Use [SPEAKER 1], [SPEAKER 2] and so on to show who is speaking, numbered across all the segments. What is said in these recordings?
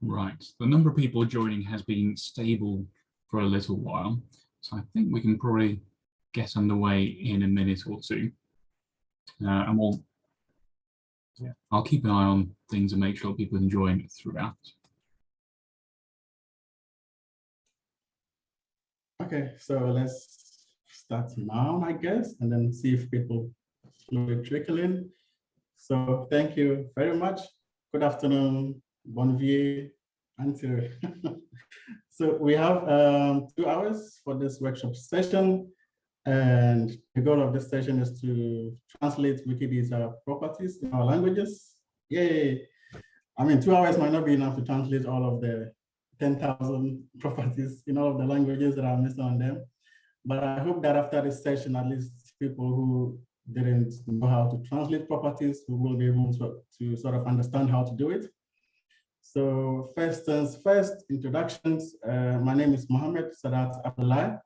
[SPEAKER 1] Right, the number of people joining has been stable for a little while, so I think we can probably get underway in a minute or two. Uh, and we'll, yeah, I'll keep an eye on things and make sure people can join throughout.
[SPEAKER 2] Okay, so let's start now, I guess, and then see if people slowly trickle in. So thank you very much. Good afternoon, Bonvier, until. so we have um, two hours for this workshop session. And the goal of this session is to translate Wikidata properties in our languages. Yay! I mean, two hours might not be enough to translate all of the 10,000 properties in all of the languages that are missing on them. But I hope that after this session, at least people who didn't know how to translate properties, will be able to, to sort of understand how to do it. So first things first, introductions. Uh, my name is Mohammed Sadat Abdulai.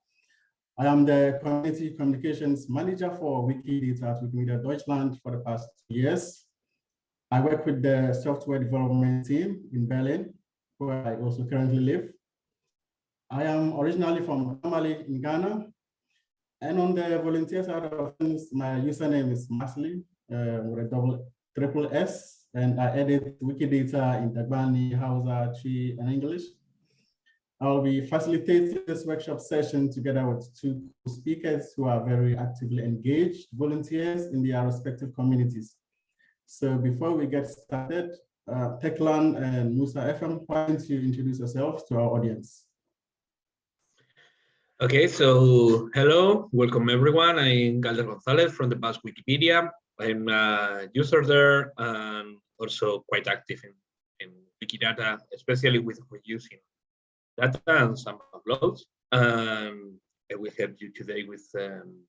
[SPEAKER 2] I am the Community Communications Manager for Wikidata at Wikimedia Deutschland for the past two years. I work with the software development team in Berlin where I also currently live. I am originally from Tamale in Ghana. And on the volunteer side of things, my username is Masssly uh, with a double triple S. And I edit Wikidata in Dagbani, Hausa, Twi, and English. I'll be facilitating this workshop session together with two speakers who are very actively engaged volunteers in their respective communities. So before we get started, uh, Teklan and Musa Efem, why don't you introduce yourselves to our audience?
[SPEAKER 3] Okay, so hello, welcome everyone. I'm Galder Gonzalez from the Basque Wikipedia. I'm a user there and also quite active in, in Wikidata, especially with reusing data and some uploads. Um, we help you today with um,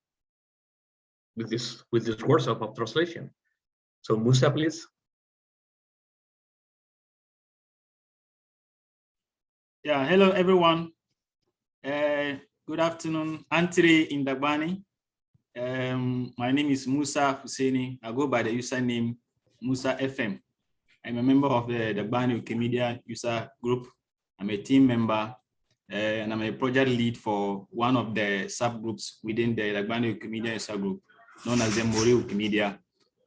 [SPEAKER 3] with this with this workshop of translation. So Musa, please.
[SPEAKER 4] Yeah, hello everyone. Uh, good afternoon, Antri Indabani. Um, my name is Musa Husseini. I go by the username Musa FM. I'm a member of the Dagbani Wikimedia user group. I'm a team member uh, and I'm a project lead for one of the subgroups within the Dagbani Wikimedia user group known as the Mori Wikimedia.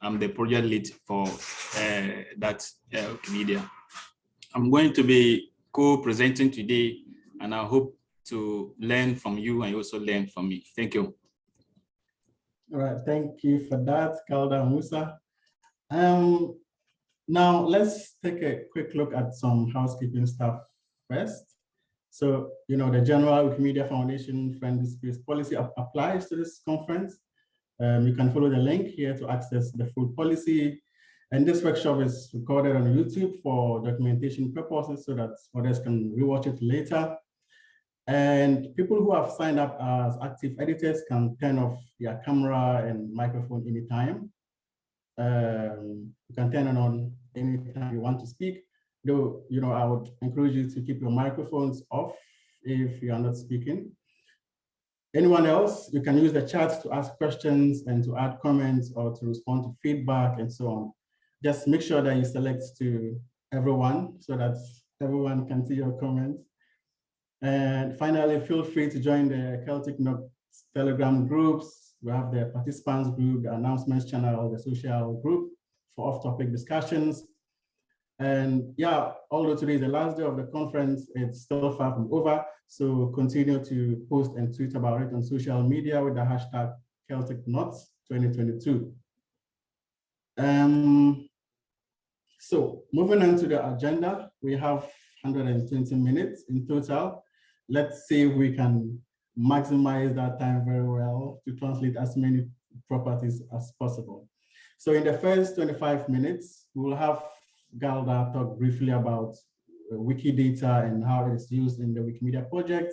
[SPEAKER 4] I'm the project lead for uh, that uh, Wikimedia. I'm going to be co-presenting today, and I hope to learn from you and also learn from me. Thank you.
[SPEAKER 2] All right, thank you for that, Galder Musa. Um, now let's take a quick look at some housekeeping stuff first. So, you know, the general Wikimedia Foundation Friendly Space Policy applies to this conference. Um, you can follow the link here to access the full policy and this workshop is recorded on YouTube for documentation purposes so that others can rewatch it later. And people who have signed up as active editors can turn off their camera and microphone anytime. Um, you can turn it on anytime you want to speak. Though, you know, I would encourage you to keep your microphones off if you are not speaking. Anyone else, you can use the chat to ask questions and to add comments or to respond to feedback and so on just make sure that you select to everyone so that everyone can see your comments. And finally, feel free to join the Celtic Knot's Telegram groups. We have the participants group, the announcements channel, the social group for off-topic discussions. And yeah, although today is the last day of the conference, it's still far from over. So continue to post and tweet about it on social media with the hashtag Celtic Knots 2022. Um, so moving on to the agenda, we have 120 minutes in total. Let's see if we can maximize that time very well to translate as many properties as possible. So in the first 25 minutes, we will have Galder talk briefly about Wikidata and how it is used in the Wikimedia project.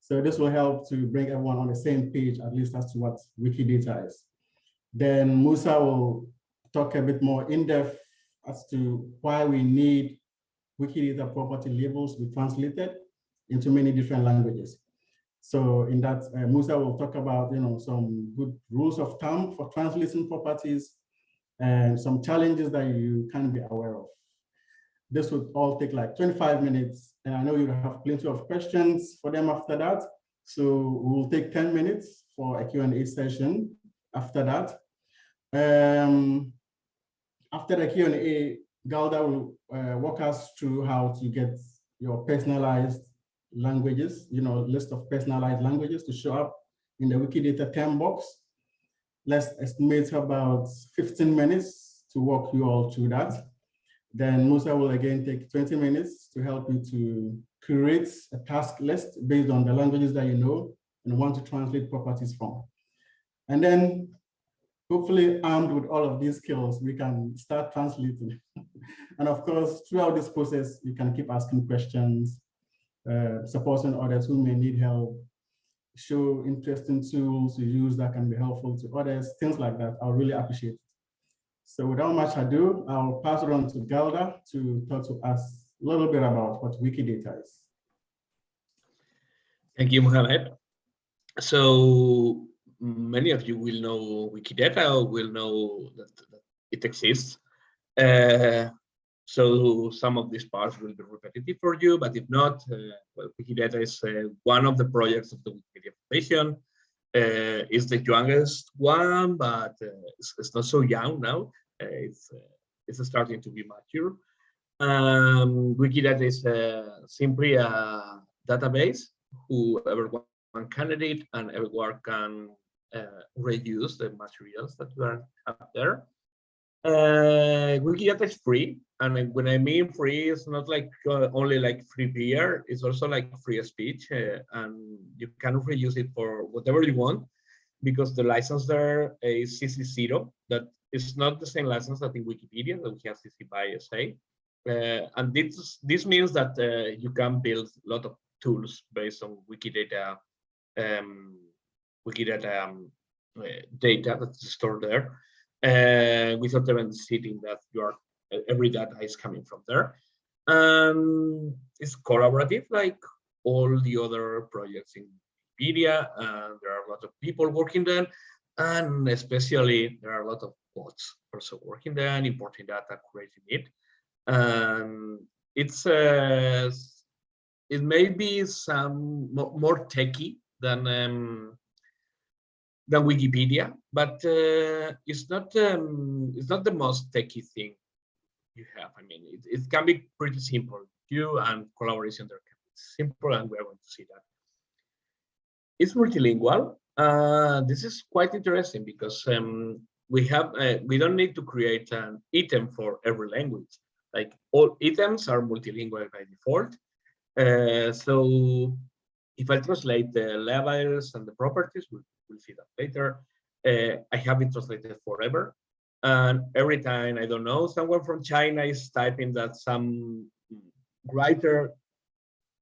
[SPEAKER 2] So this will help to bring everyone on the same page, at least as to what Wikidata is. Then Musa will talk a bit more in depth as to why we need Wikidata property labels be translated into many different languages. So in that, uh, Musa will talk about, you know, some good rules of thumb for translating properties and some challenges that you can be aware of. this would all take like 25 minutes. And I know you have plenty of questions for them after that. So we'll take 10 minutes for a Q&A session after that. Um, after the Q&A, Galder will uh, walk us through how to get your personalized languages, you know, list of personalized languages to show up in the Wikidata term box. Let's estimate about 15 minutes to walk you all through that. Then Musa will again take 20 minutes to help you to create a task list based on the languages that you know and want to translate properties from. And then hopefully armed with all of these skills, we can start translating. and of course, throughout this process, you can keep asking questions, uh, supporting others who may need help, show interesting tools you use that can be helpful to others, things like that. I'll really appreciate it. So without much ado, I'll pass it on to Galder to talk to us a little bit about what Wikidata is.
[SPEAKER 3] Thank you, Mohamed. So many of you will know Wikidata will know that, that it exists. Uh, so some of these parts will be repetitive for you, but if not, uh, well, Wikidata is uh, one of the projects of the Wikimedia Foundation. Uh, it's the youngest one, but uh, it's, it's, not so young now. Uh, it's it's starting to be mature. Um, Wikidata is simply a database whoever one candidate and everyone can uh, reuse the materials that are up there. Uh, Wikidata is free, and when I mean free, it's not like uh, only like free beer. It's also like free speech, uh, and you can reuse it for whatever you want, because the license there is CC0. That is not the same license that in Wikipedia that we have CC by SA. Uh, and this this means that uh, you can build a lot of tools based on Wikidata um, Wikidata um, uh, data that's stored there uh, without even seeing that your every data is coming from there. And it's collaborative like all the other projects in Wikipedia, and there are a lot of people working there, and especially there are a lot of bots also working there and importing data, creating it. And it's uh, it may be some more techy than um, than Wikipedia, but uh, it's not um, it's not the most techy thing you have. I mean, it, it can be pretty simple. You and collaboration there can be simple, and we're going to see that. It's multilingual. Uh, this is quite interesting because um, we have uh, we don't need to create an item for every language. Like all items are multilingual by default. Uh, so if I translate the labels and the properties, we'll, we'll see that later. Uh, I have it translated forever. And every time, I don't know, someone from China is typing that some writer,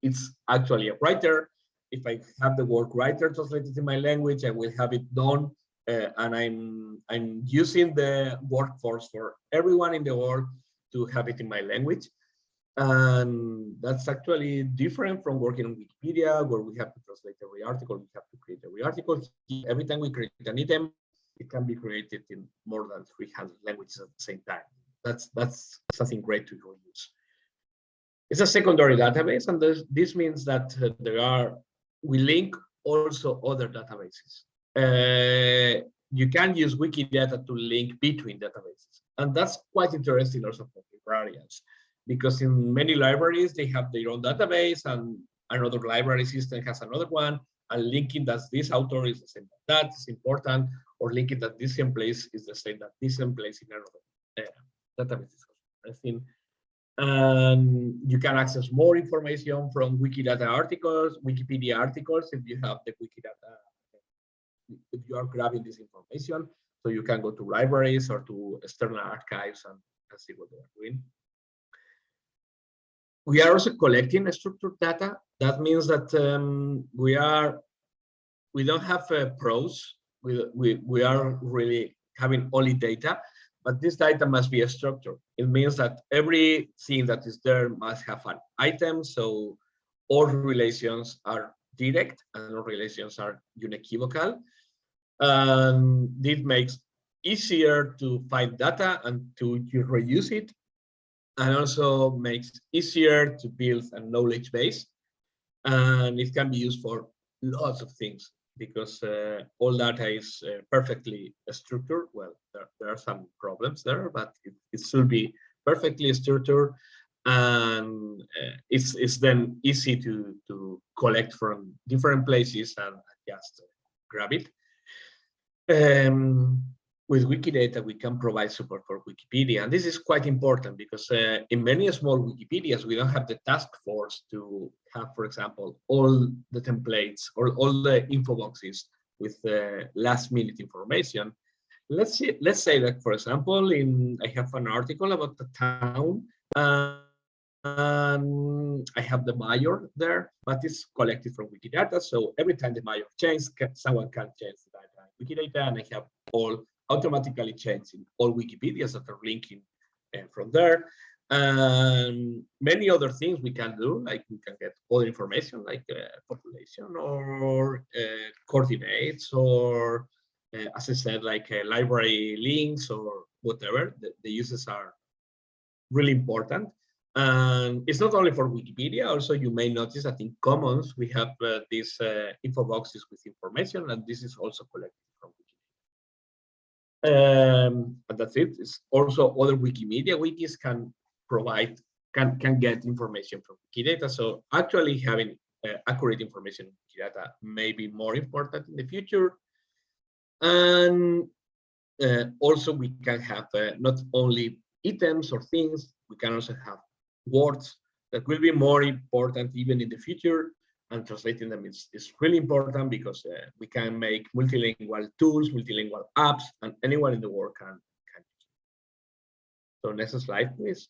[SPEAKER 3] it's actually a writer. If I have the word writer translated in my language, I will have it done. Uh, and I'm, I'm using the workforce for everyone in the world to have it in my language. And that's actually different from working on Wikipedia, where we have to translate every article, we have to create every article. Every time we create an item, it can be created in more than 300 languages at the same time. That's that's something great to use. It's a secondary database, and this means that uh, there are we link also other databases. Uh, you can use Wikidata to link between databases, and that's quite interesting also for librarians because in many libraries, they have their own database and another library system has another one and linking that this author is the same that is important or linking that this same place is the same that this same place in another uh, database is interesting. And you can access more information from Wikidata articles, Wikipedia articles, if you have the Wikidata, if you are grabbing this information. So you can go to libraries or to external archives and, and see what they're doing. We are also collecting structured data. That means that um, we are, we don't have uh, prose. We, we, we are really having only data, but this data must be a structure. It means that everything that is there must have an item. So all relations are direct and all relations are unequivocal. And this makes easier to find data and to reuse it and also makes easier to build a knowledge base. And it can be used for lots of things because uh, all data is uh, perfectly structured. Well, there, there are some problems there, but it, it should be perfectly structured and uh, it's, it's then easy to, to collect from different places and just grab it. Um, with Wikidata, we can provide support for Wikipedia. And this is quite important because uh, in many small Wikipedias, we don't have the task force to have, for example, all the templates or all the info boxes with uh, last minute information. Let's see, let's say that, for example, in I have an article about the town uh, and I have the mayor there, but it's collected from Wikidata. So every time the mayor changes, someone can change the data in Wikidata and I have all automatically changing all Wikipedias that are linking uh, from there. And many other things we can do, like we can get other information like uh, population or uh, coordinates or, uh, as I said, like uh, library links or whatever. The, the uses are really important. And it's not only for Wikipedia, also you may notice that in Commons, we have uh, these info boxes with information, and this is also collected from um, and that's it. It's also other Wikimedia wikis can provide, can, can get information from Wikidata. So actually having uh, accurate information in Wikidata may be more important in the future. And uh, also we can have uh, not only items or things, we can also have words that will be more important even in the future and translating them is, is really important because uh, we can make multilingual tools, multilingual apps, and anyone in the world can, can So next slide, please.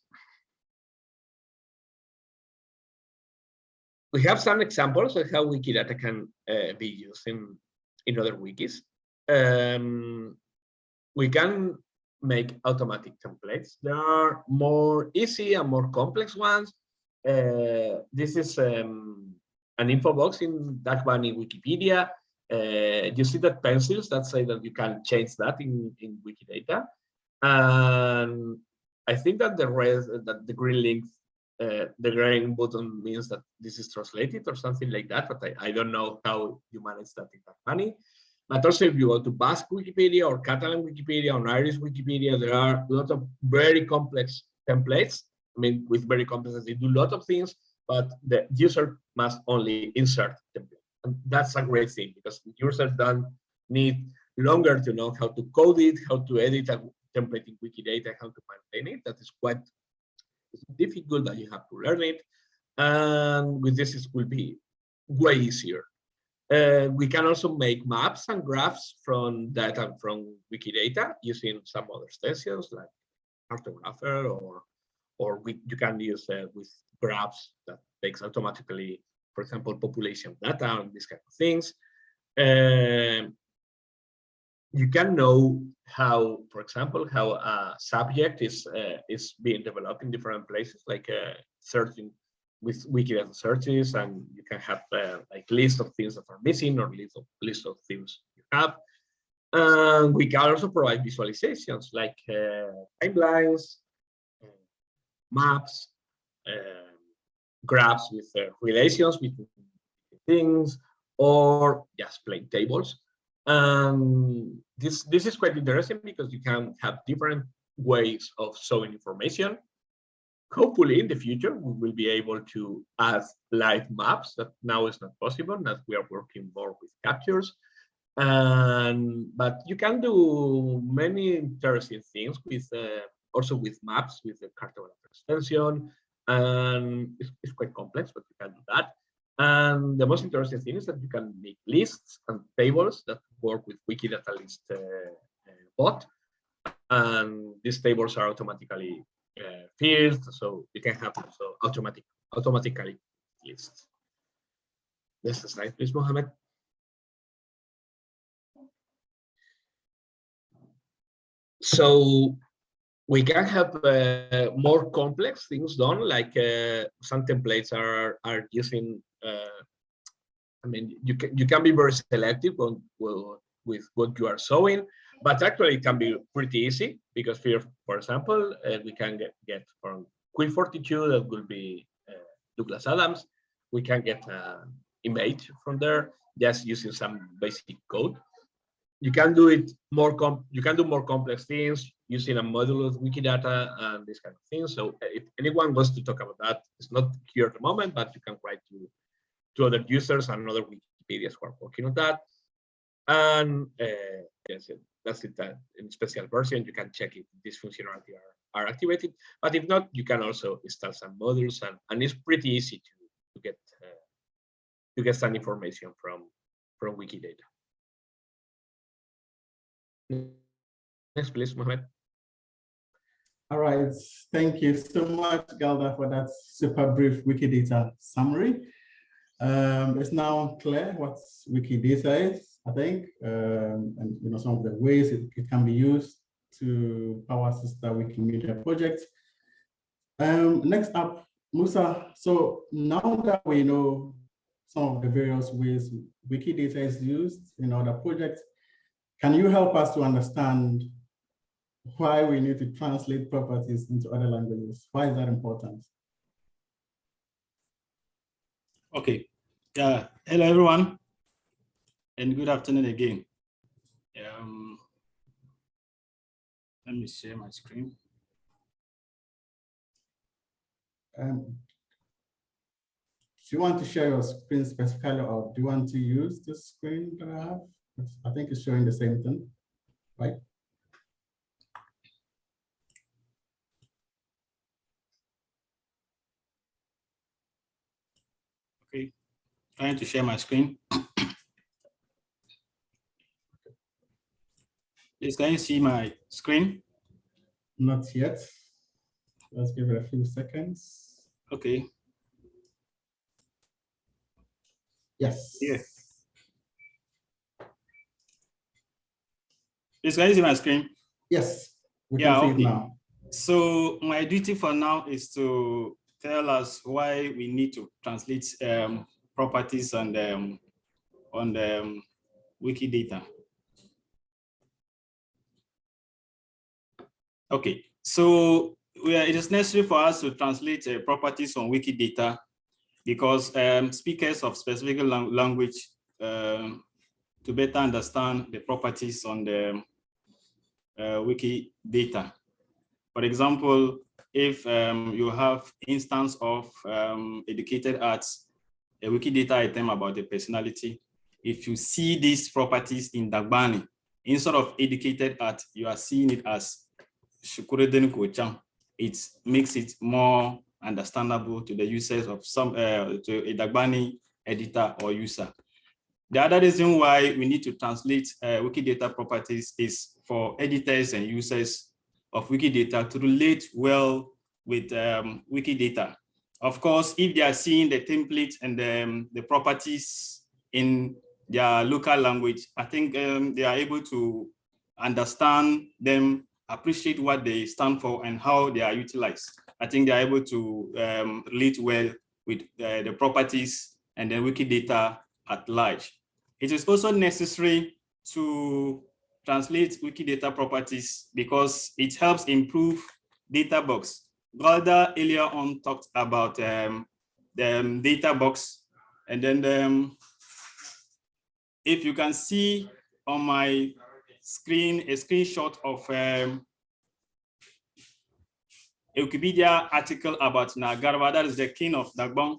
[SPEAKER 3] We have some examples of how Wikidata can uh, be used in, in other wikis. Um, we can make automatic templates. There are more easy and more complex ones. Uh, this is um, an info box in Dagbani Wikipedia. Uh, you see that pencils that say that you can change that in, in Wikidata. And I think that the red, that the green link, uh, the green button means that this is translated or something like that, but I, I don't know how you manage that in Dagbani. But also if you go to Basque Wikipedia or Catalan Wikipedia or Irish Wikipedia, there are a lot of very complex templates. I mean, with very complex, they do a lot of things but the user must only insert template. And that's a great thing because users don't need longer to know how to code it, how to edit a template in Wikidata, how to maintain it. That is quite difficult, that you have to learn it. And with this, it will be way easier. Uh, we can also make maps and graphs from data from Wikidata using some other extensions like Kartographer or or we, you can use uh, with graphs that takes automatically, for example, population data and these kind of things. Um, you can know how, for example, how a subject is uh, is being developed in different places, like uh, searching with Wikidata searches, and you can have uh, like list of things that are missing or list of list of things you have. And we can also provide visualizations like uh, timelines, maps, uh, graphs with uh, relations between things, or just plain tables. Um, this, this is quite interesting because you can have different ways of showing information. Hopefully in the future, we will be able to add live maps that now is not possible, that we are working more with captures. And, but you can do many interesting things with uh, also with maps with the Kartographer extension and it's, it's, quite complex but you can do that. And the most interesting thing is that you can make lists and tables that work with wikidata list uh, uh, bot. And these tables are automatically uh, filled so you can have also automatic automatically lists. Next slide please mohammed. So we can have uh, more complex things done, like uh, some templates are are using. Uh, I mean, you can you can be very selective on well, with what you are showing, but actually it can be pretty easy because for for example, uh, we can get get from Q42, that will be uh, Douglas Adams. We can get an image from there just using some basic code. You can do it more com you can do more complex things using a module of Wikidata and this kind of thing. So if anyone wants to talk about that, it's not here at the moment, but you can write to, to other users and other Wikipedias who are working on that. And uh, yes, that's it. That in special version, you can check if this functionality are, are activated. But if not, you can also install some modules, and, and it's pretty easy to, to get uh, to get some information from from Wikidata. Next, please, Mohamed.
[SPEAKER 2] All right, thank you so much, Galder, for that super brief Wikidata summary. Um, it's now clear what Wikidata is, I think, um, and you know some of the ways it, it can be used to power sister Wikimedia projects. Um, next up, Musa. So now that we know some of the various ways Wikidata is used in other projects, can you help us to understand why we need to translate properties into other languages? Why is that important?
[SPEAKER 4] Okay. Yeah. Hello, everyone, and good afternoon again. Um, let me share my screen.
[SPEAKER 2] Um, do you want to share your screen specifically, or do you want to use the screen that I have? I think it's showing the same thing, right?
[SPEAKER 4] Okay, trying to share my screen. Please, can you see my screen?
[SPEAKER 2] Not yet. Let's give it a few seconds.
[SPEAKER 4] Okay.
[SPEAKER 2] Yes.
[SPEAKER 4] Yes. Please, can you see my screen?
[SPEAKER 2] Yes. We
[SPEAKER 4] Yeah,
[SPEAKER 2] can see
[SPEAKER 4] okay.
[SPEAKER 2] it now.
[SPEAKER 4] So my duty for now is to tell us why we need to translate um, properties on the um, on the um, Wikidata. Okay, so we are, it is necessary for us to translate uh, properties on Wikidata because um, speakers of specific lang language um, to better understand the properties on the uh, Wikidata. For example, if um, you have instance of um, educated at, a Wikidata item about the personality, if you see these properties in Dagbani, instead of educated at, you are seeing it as Shukureden Kochang. It makes it more understandable to the users of some, uh, to a Dagbani editor or user. The other reason why we need to translate uh, Wikidata properties is for editors and users of Wikidata to relate well with um, Wikidata. Of course, if they are seeing the template and the, um, the properties in their local language, I think um, they are able to understand them, appreciate what they stand for and how they are utilized. I think they are able to um, relate well with uh, the properties and the Wikidata at large. It is also necessary to translate Wikidata properties because it helps improve data box. Galder earlier on talked about um, the um, data box. And then um, if you can see on my screen, a screenshot of um, a Wikipedia article about Naa Gbewaa, that is the king of Dagbon.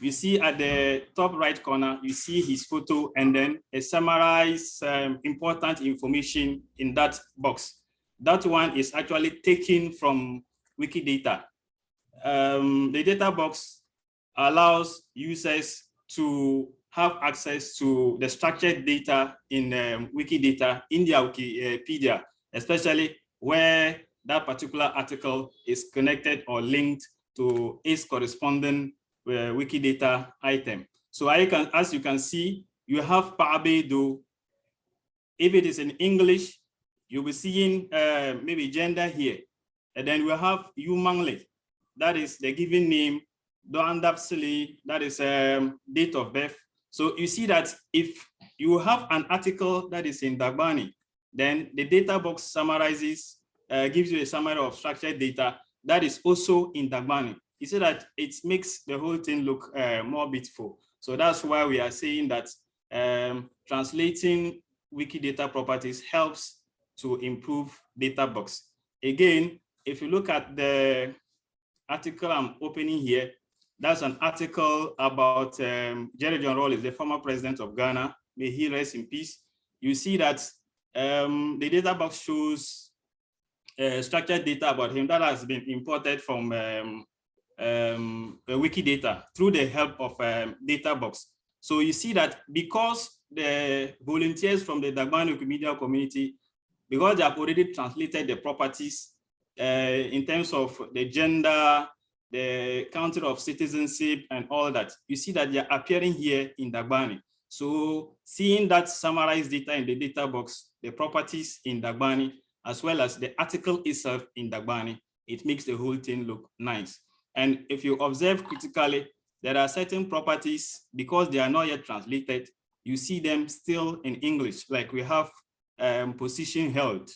[SPEAKER 4] You see at the top right corner, you see his photo and then a summarized um, important information in that box. That one is actually taken from Wikidata. Um, the data box allows users to have access to the structured data in um, Wikidata in their Wikipedia, especially where that particular article is connected or linked to its corresponding uh, Wikidata item. So I can, as you can see, you have Paabedo. If it is in English, you'll be seeing uh, maybe gender here. And then we have Yumangle, that is the given name, Doandapsili, that is um, date of birth. So you see that if you have an article that is in Dagbani, then the data box summarizes, uh, gives you a summary of structured data that is also in Dagbani. You see that it makes the whole thing look uh, more beautiful. So that's why we are saying that um, translating Wikidata properties helps to improve data box. Again, if you look at the article I'm opening here, that's an article about um, Jerry John Rawlings, the former president of Ghana. May he rest in peace. You see that um, the data box shows uh, structured data about him that has been imported from um, um, Wikidata through the help of um, data box. So you see that because the volunteers from the Dagbani Wikimedia community, because they have already translated the properties in terms of the gender, the country of citizenship and all that, you see that they're appearing here in Dagbani. So seeing that summarized data in the data box, the properties in Dagbani, as well as the article itself in Dagbani, it makes the whole thing look nice. And if you observe critically, there are certain properties, because they are not yet translated, you see them still in English, like we have um, position held.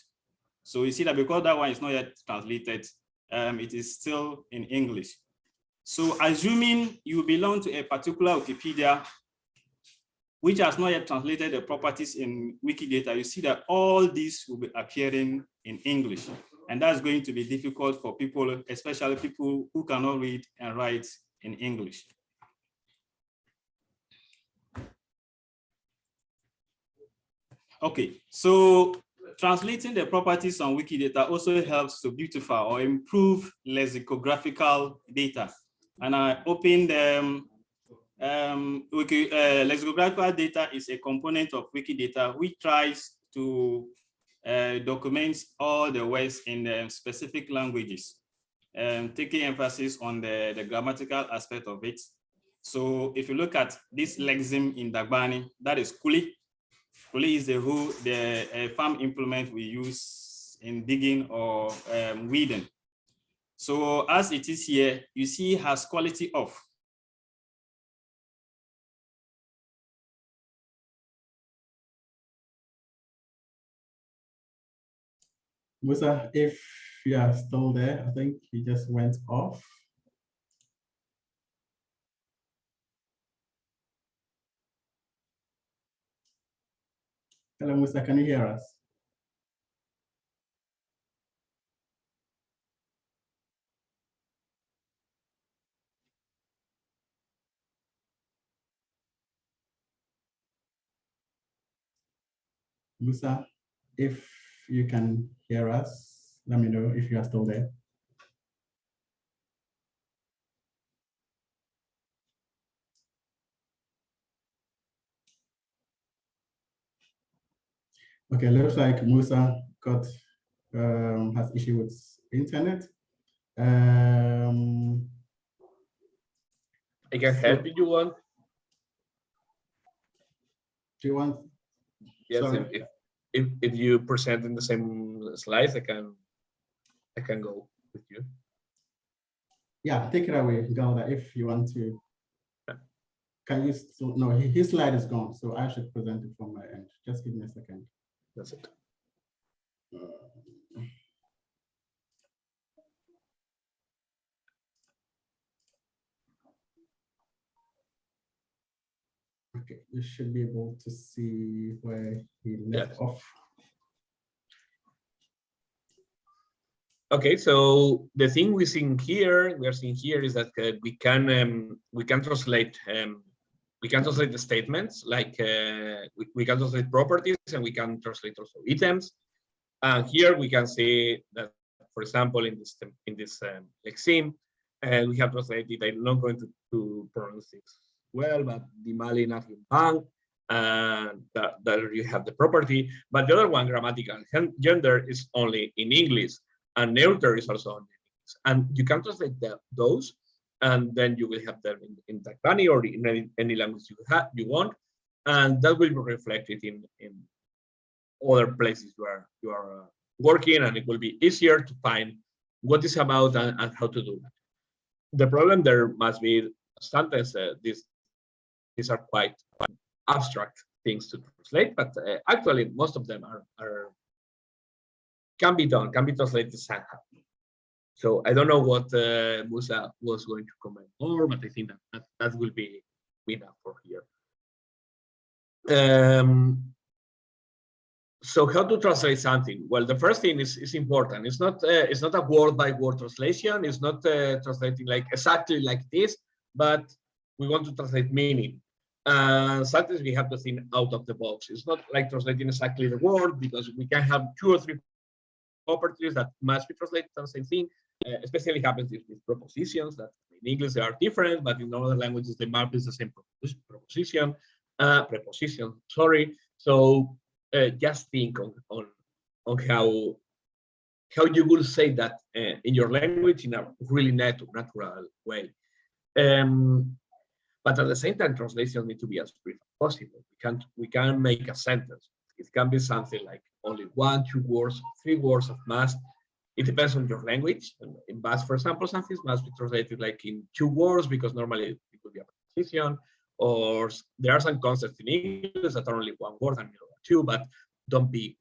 [SPEAKER 4] So you see that because that one is not yet translated, um, it is still in English. So assuming you belong to a particular Wikipedia, which has not yet translated the properties in Wikidata, you see that all these will be appearing in English. And that's going to be difficult for people, especially people who cannot read and write in English. Okay, so translating the properties on Wikidata also helps to beautify or improve lexicographical data. And I opened um, um, Wiki, uh, lexicographical data is a component of Wikidata which tries to uh, document all the words in the specific languages, um, taking emphasis on the, the grammatical aspect of it. So if you look at this lexeme in Dagbani, that is Kuli, Kuli is the who the uh, farm implement we use in digging or um, weeding. So as it is here, you see has quality off.
[SPEAKER 2] Musa, if you are still there, I think he just went off. Hello, Musa, can you hear us? Musa, if you can hear us, let me know if you are still there. Okay, looks like Musa got um, has issue with internet. Um,
[SPEAKER 3] I can help if you want.
[SPEAKER 2] do you want?
[SPEAKER 3] Yes, if, if, if if you present in the same slides, I can I can go with you.
[SPEAKER 2] Yeah, take it away, Galder, if you want to.
[SPEAKER 3] Yeah.
[SPEAKER 2] Can you, no, his slide is gone, so I should present it from my end. Just give me a second.
[SPEAKER 3] That's it.
[SPEAKER 2] Okay, you should be able to see where he left off.
[SPEAKER 3] Okay, so the thing we're seeing here, we are seeing here is that uh, we can um, we can translate um, we can translate the statements like uh, we, we can translate properties and we can translate also items. And here we can see that, for example, in this in this um, lexeme, uh, we have translated. I'm not going to, to pronounce it well, but the Mali National Bank, and that, that you have the property. But the other one, grammatical gender, is only in English and neuter is also on English. And you can translate the, those, and then you will have them in, in or in any, any language you have you want, and that will be reflected in in other places where you are uh, working, and it will be easier to find what is about and, and how to do that. The problem there must be sometimes uh, these these are quite, quite abstract things to translate, but uh, actually most of them are are can be done, can be translated somehow. So I don't know what uh, Musa was going to comment more, but I think that that, that will be enough for here. Um, so how to translate something? Well, the first thing is, is important. It's not uh, it's not a word by word translation. It's not uh, translating like exactly like this, but we want to translate meaning. And sometimes we have to think out of the box. It's not like translating exactly the word because we can have two or three properties that must be translated on the same thing. Uh, especially happens with, propositions that in English they are different, but in other languages the map is the same proposition, uh, preposition. Sorry. So uh, just think on, on on how how you will say that uh, in your language in a really natural natural way. Um, but at the same time, translations need to be as brief as possible. We can't we can make a sentence. It can be something like only one, two words, three words of must. It depends on your language. In Basque, for example, something must be translated like in two words because normally it would be a preposition. Or there are some concepts in English that are only one word and two, but don't be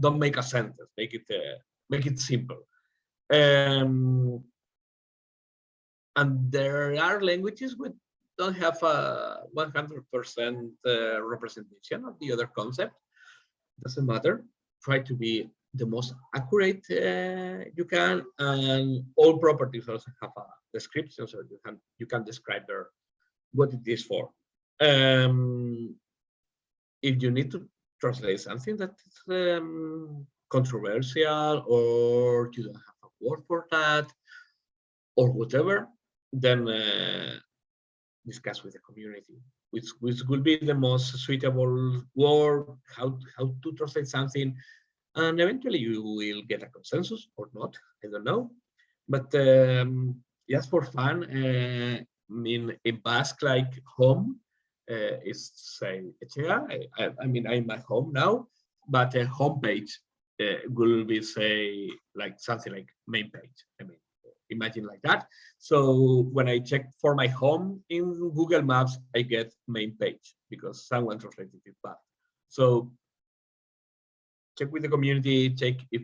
[SPEAKER 3] don't make a sentence. Make it uh, make it simple. Um, and there are languages which don't have a 100% uh, representation of the other concept. Doesn't matter. Try to be the most accurate uh, you can, and all properties also have a description, so you can you can describe there what it is for. Um, if you need to translate something that is um, controversial or you don't have a word for that or whatever, then uh, discuss with the community which which will be the most suitable word, how how to translate something, and eventually you will get a consensus or not. I don't know, but um, just for fun, uh, in in Basque, like home uh, is say Etxea. I, I, mean, I'm at home now, but a homepage uh, will be say like something like main page. I mean, imagine like that. So when I check for my home in Google Maps, I get main page because someone translated it back. So check with the community, check if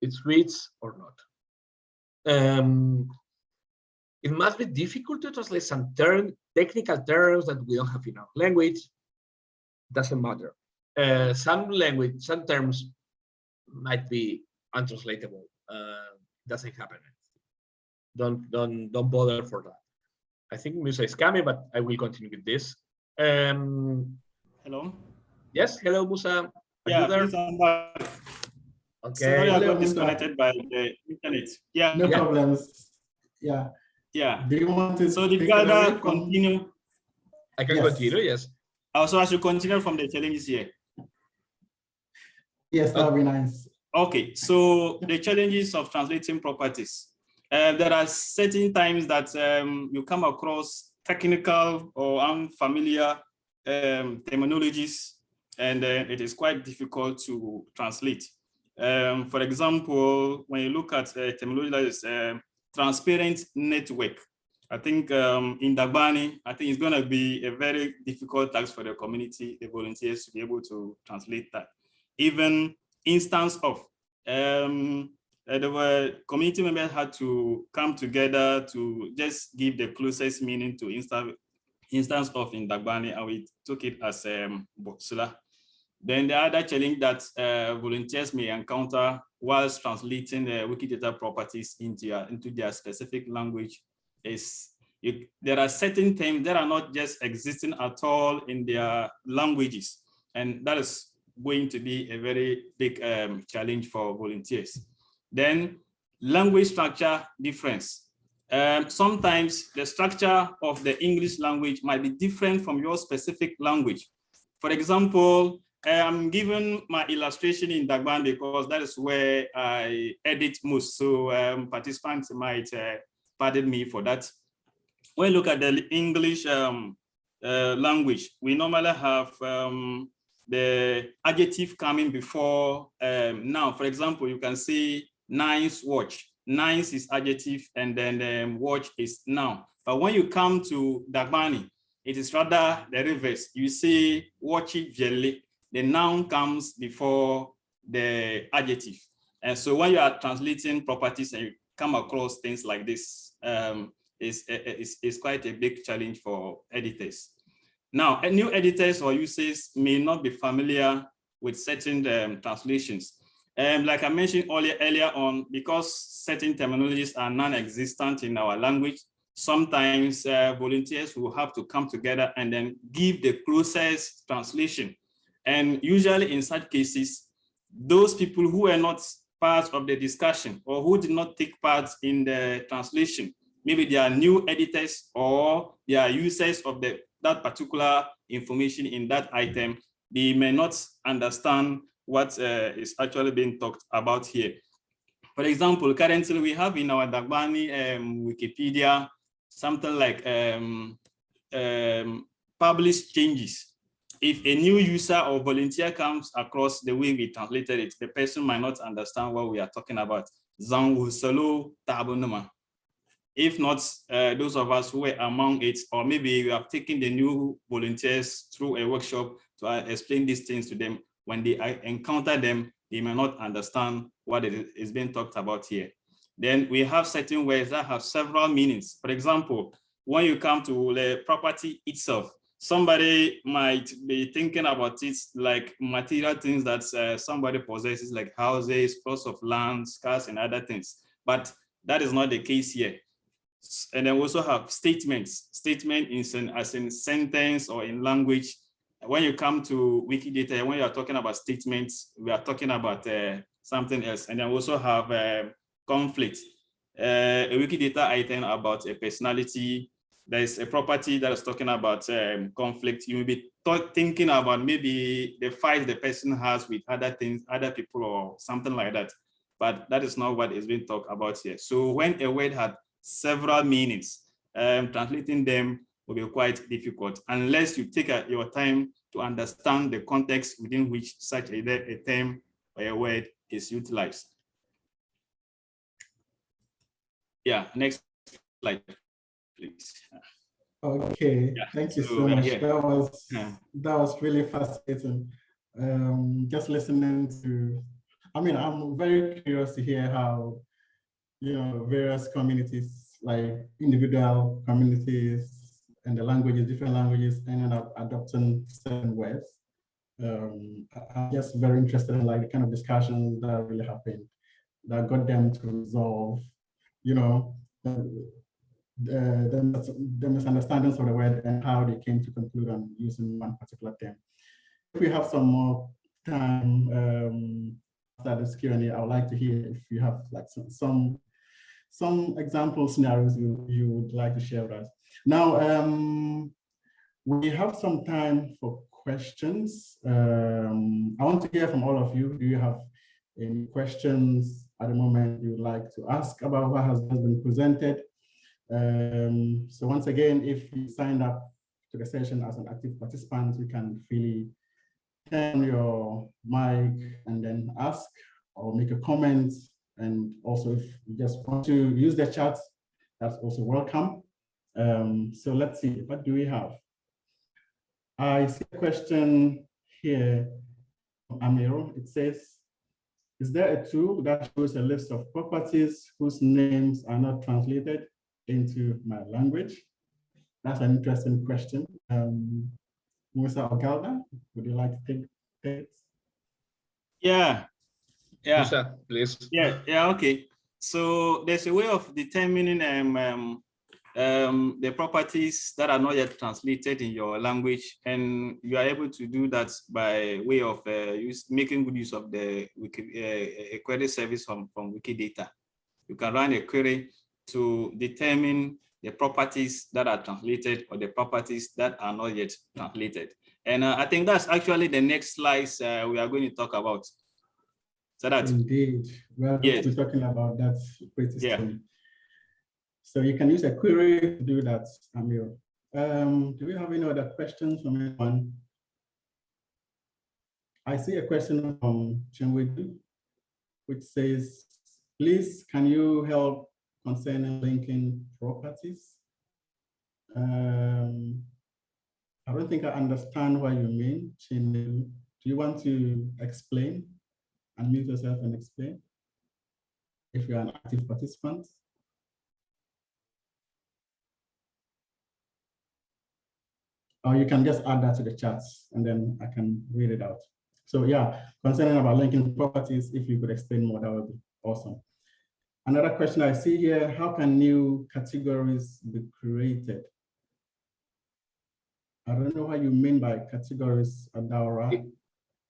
[SPEAKER 3] it reads or not. Um, it must be difficult to translate some term, technical terms that we don't have in our language. Doesn't matter. Uh, some language, some terms might be untranslatable. Uh, doesn't happen. Don't don't don't bother for that. I think Musa is coming, but I will continue with this. Um,
[SPEAKER 4] hello.
[SPEAKER 3] Yes. Hello, Musa. Are
[SPEAKER 4] yeah. Please, I'm back.
[SPEAKER 3] Okay.
[SPEAKER 4] Sorry, I got disconnected by the internet. Yeah.
[SPEAKER 2] No yeah. problems. Yeah.
[SPEAKER 4] Yeah.
[SPEAKER 2] Do you want to?
[SPEAKER 4] So the Galder continue?
[SPEAKER 3] I can yes. continue, yes.
[SPEAKER 4] Also, I should continue from the challenges here.
[SPEAKER 2] Yes, that would be nice.
[SPEAKER 4] Okay, so the challenges of translating properties. Uh, there are certain times that um, you come across technical or unfamiliar um, terminologies, and uh, it is quite difficult to translate. Um, for example, when you look at uh, terminology that is uh, transparent network. I think um, in Dagbani, I think it's going to be a very difficult task for the community, the volunteers to be able to translate that. Even instance of, um, uh, the community members had to come together to just give the closest meaning to insta instance of in Dagbani, and we took it as um, Boksula. Then the other challenge that uh, volunteers may encounter whilst translating the Wikidata properties into, your, into their specific language is you, there are certain things that are not just existing at all in their languages. And that is going to be a very big um, challenge for volunteers. Then language structure difference. Um, sometimes the structure of the English language might be different from your specific language. For example, I'm giving my illustration in Dagban because that is where I edit most. So um, participants might uh, pardon me for that. When you look at the English um, uh, language, we normally have um, the adjective coming before um, now. For example, you can say nice watch. Nice is adjective and then um, watch is noun. But when you come to Dagbani, it is rather the reverse. You say watchy jelly the noun comes before the adjective. And so when you are translating properties and you come across things like this um, is, is, is quite a big challenge for editors. Now, new editors or users may not be familiar with certain um, translations. Um, like I mentioned earlier, earlier on, because certain terminologies are non-existent in our language, sometimes uh, volunteers will have to come together and then give the closest translation. And usually in such cases, those people who are not part of the discussion or who did not take part in the translation, maybe they are new editors or they are users of the, that particular information in that item, they may not understand what uh, is actually being talked about here. For example, currently we have in our Dagbani um, Wikipedia something like um, um, published changes. If a new user or volunteer comes across the way we translated it, the person might not understand what we are talking about. If not, uh, those of us who were among it, or maybe we have taken the new volunteers through a workshop to uh, explain these things to them, when they uh, encounter them, they may not understand what is being talked about here. Then we have certain words that have several meanings. For example, when you come to the property itself, somebody might be thinking about it like material things that uh, somebody possesses like houses, plots of land, cars and other things. But that is not the case here. And then we also have statements. Statement is in, as in sentence or in language when you come to Wikidata, when you are talking about statements, we are talking about uh, something else. And then we also have uh, conflict, uh, a Wikidata item about a personality. There's a property that is talking about um, conflict. You may be thinking about maybe the fight the person has with other things, other people or something like that. But that is not what is being talked about here. So when a word had several meanings, um, translating them will be quite difficult unless you take a, your time to understand the context within which such a, a term or a word is utilized. Yeah, next slide, please.
[SPEAKER 2] Okay, yeah. thank you so, so much. Yeah. That was yeah. that was really fascinating. Um, just listening to, I mean, I'm very curious to hear how, you know, various communities, like individual communities, and the languages, different languages, ended up adopting certain words. Um, I'm just very interested in like the kind of discussions that really happened that got them to resolve, you know, the, the, misunderstandings of the word and how they came to conclude on using one particular term. If we have some more time um, after this Q&A, I would like to hear if you have like some, some some example scenarios you, you would like to share with us. Now, um, we have some time for questions. Um, I want to hear from all of you. Do you have any questions at the moment you would like to ask about what has been presented? Um, so once again, if you signed up to the session as an active participant, you can freely turn your mic and then ask or make a comment and also if you just want to use the chat, that's also welcome. Um, so let's see, what do we have? I see a question here from Amiro. It says, is there a tool that shows a list of properties whose names are not translated into my language? That's an interesting question. Um, Musa Ogalda, would you like to take it?
[SPEAKER 4] Yeah, yeah.
[SPEAKER 3] Musa, please.
[SPEAKER 4] Yeah, yeah, okay. So there's a way of determining um, um, um, the properties that are not yet translated in your language, and you are able to do that by way of uh, use, making good use of the Wiki, uh, a query service from, from Wikidata. You can run a query to determine the properties that are translated or the properties that are not yet translated. And uh, I think that's actually the next slides uh, we are going to talk about. So that's
[SPEAKER 2] indeed. We're yes. talking about that pretty yeah. soon. So you can use a query to do that, Amir. Um, do we have any other questions from anyone? I see a question from Chinwedu, which says, please, can you help concerning linking properties? Um, I don't think I understand what you mean, Chinwedu. Do you want to explain? unmute yourself and explain. if you're an active participant. Or you can just add that to the chat and then I can read it out. So yeah, concerning about linking properties, if you could explain more, that would be awesome. Another question I see here, how can new categories be created? I don't know what you mean by categories, Adaura.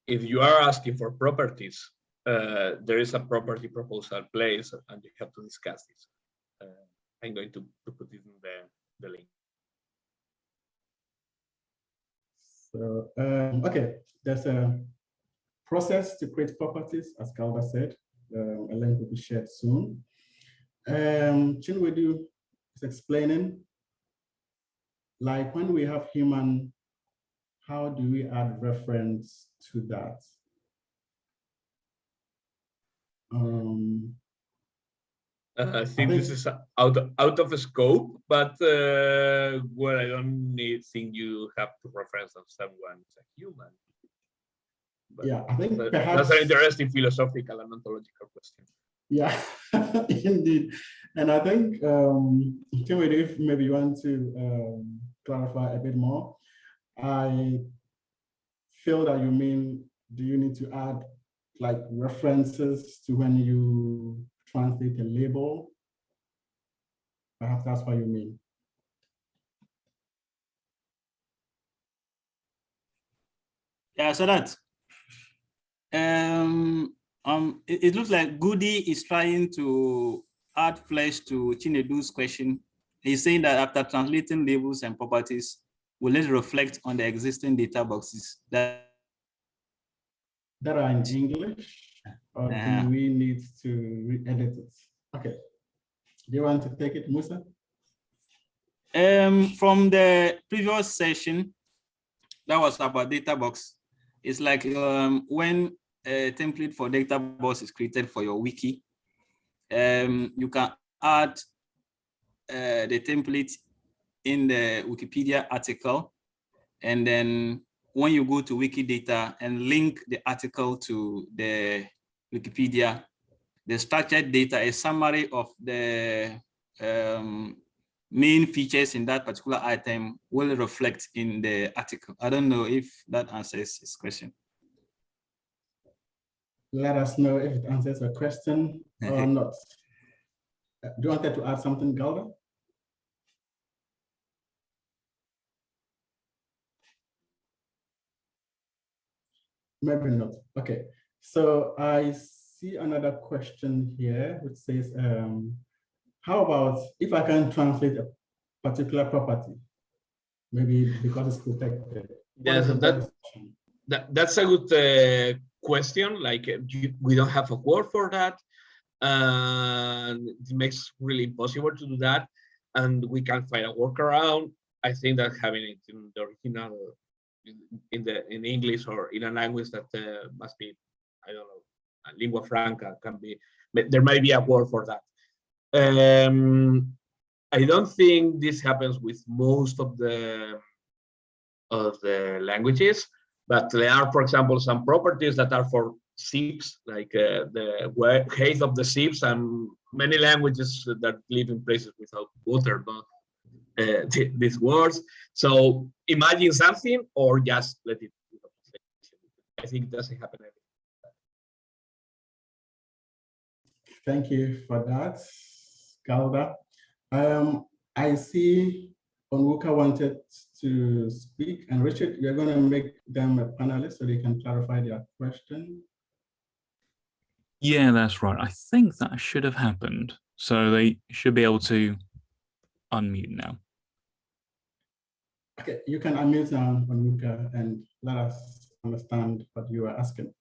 [SPEAKER 3] If you are asking for properties, uh, there is a property proposal place and you have to discuss this. Uh, I'm going to, to put it in the, the link.
[SPEAKER 2] So, um, okay, there's a process to create properties, as Galder said. Um, a link will be shared soon. Um, Chinwedu is explaining, like when we have human, how do we add reference to that? Um,
[SPEAKER 3] uh, I think this is out of, out of scope, but uh, well, I don't need, think you have to reference on someone as a human.
[SPEAKER 2] But yeah, I think
[SPEAKER 3] perhaps, that's an interesting philosophical and ontological question.
[SPEAKER 2] Yeah, indeed. And I think, um, if maybe you want to um, clarify a bit more, I feel that you mean, do you need to add like references to when you translate a label? Perhaps that's what you mean.
[SPEAKER 4] Yeah, so that um, um, it, it, looks like Goody is trying to add flesh to Chinedu's question. He's saying that after translating labels and properties, will let it reflect on the existing data boxes that
[SPEAKER 2] that are in English, or yeah. do we need to re-edit it? Okay. Do you want to take it, Musa?
[SPEAKER 4] Um, from the previous session, that was about data box. It's like um, when a template for data box is created for your wiki, um, you can add uh, the template in the Wikipedia article. And then when you go to Wikidata and link the article to the Wikipedia, the structured data, a summary of the um, main features in that particular item will reflect in the article. I don't know if that answers his question
[SPEAKER 2] let us know if it answers a question or not. Uh, do you want to add something, Galder? Maybe not. Okay. So I see another question here, which says, um, how about if I can translate a particular property, maybe because it's protected?
[SPEAKER 3] Yes, that, that, that's a good uh, question like uh, you, we don't have a word for that and it makes really impossible to do that and we can find a workaround. I think that having it in the original in the in english or in a language that uh, must be i don't know a lingua franca can be there might be a word for that. Um i don't think this happens with most of the of the languages but there are, for example, some properties that are for ships, like uh, the height of the ships and many languages that live in places without water, not uh, these words. So imagine something or just let it. I think it doesn't happen.
[SPEAKER 2] Thank you for that, Galder. Um, I see Onwuka wanted to speak. And Richard, you're going to make them a panelist so they can clarify their question.
[SPEAKER 1] Yeah, that's right. I think that should have happened. So they should be able to unmute now.
[SPEAKER 2] Okay, you can unmute now, Onwuka, and let us understand what you are asking.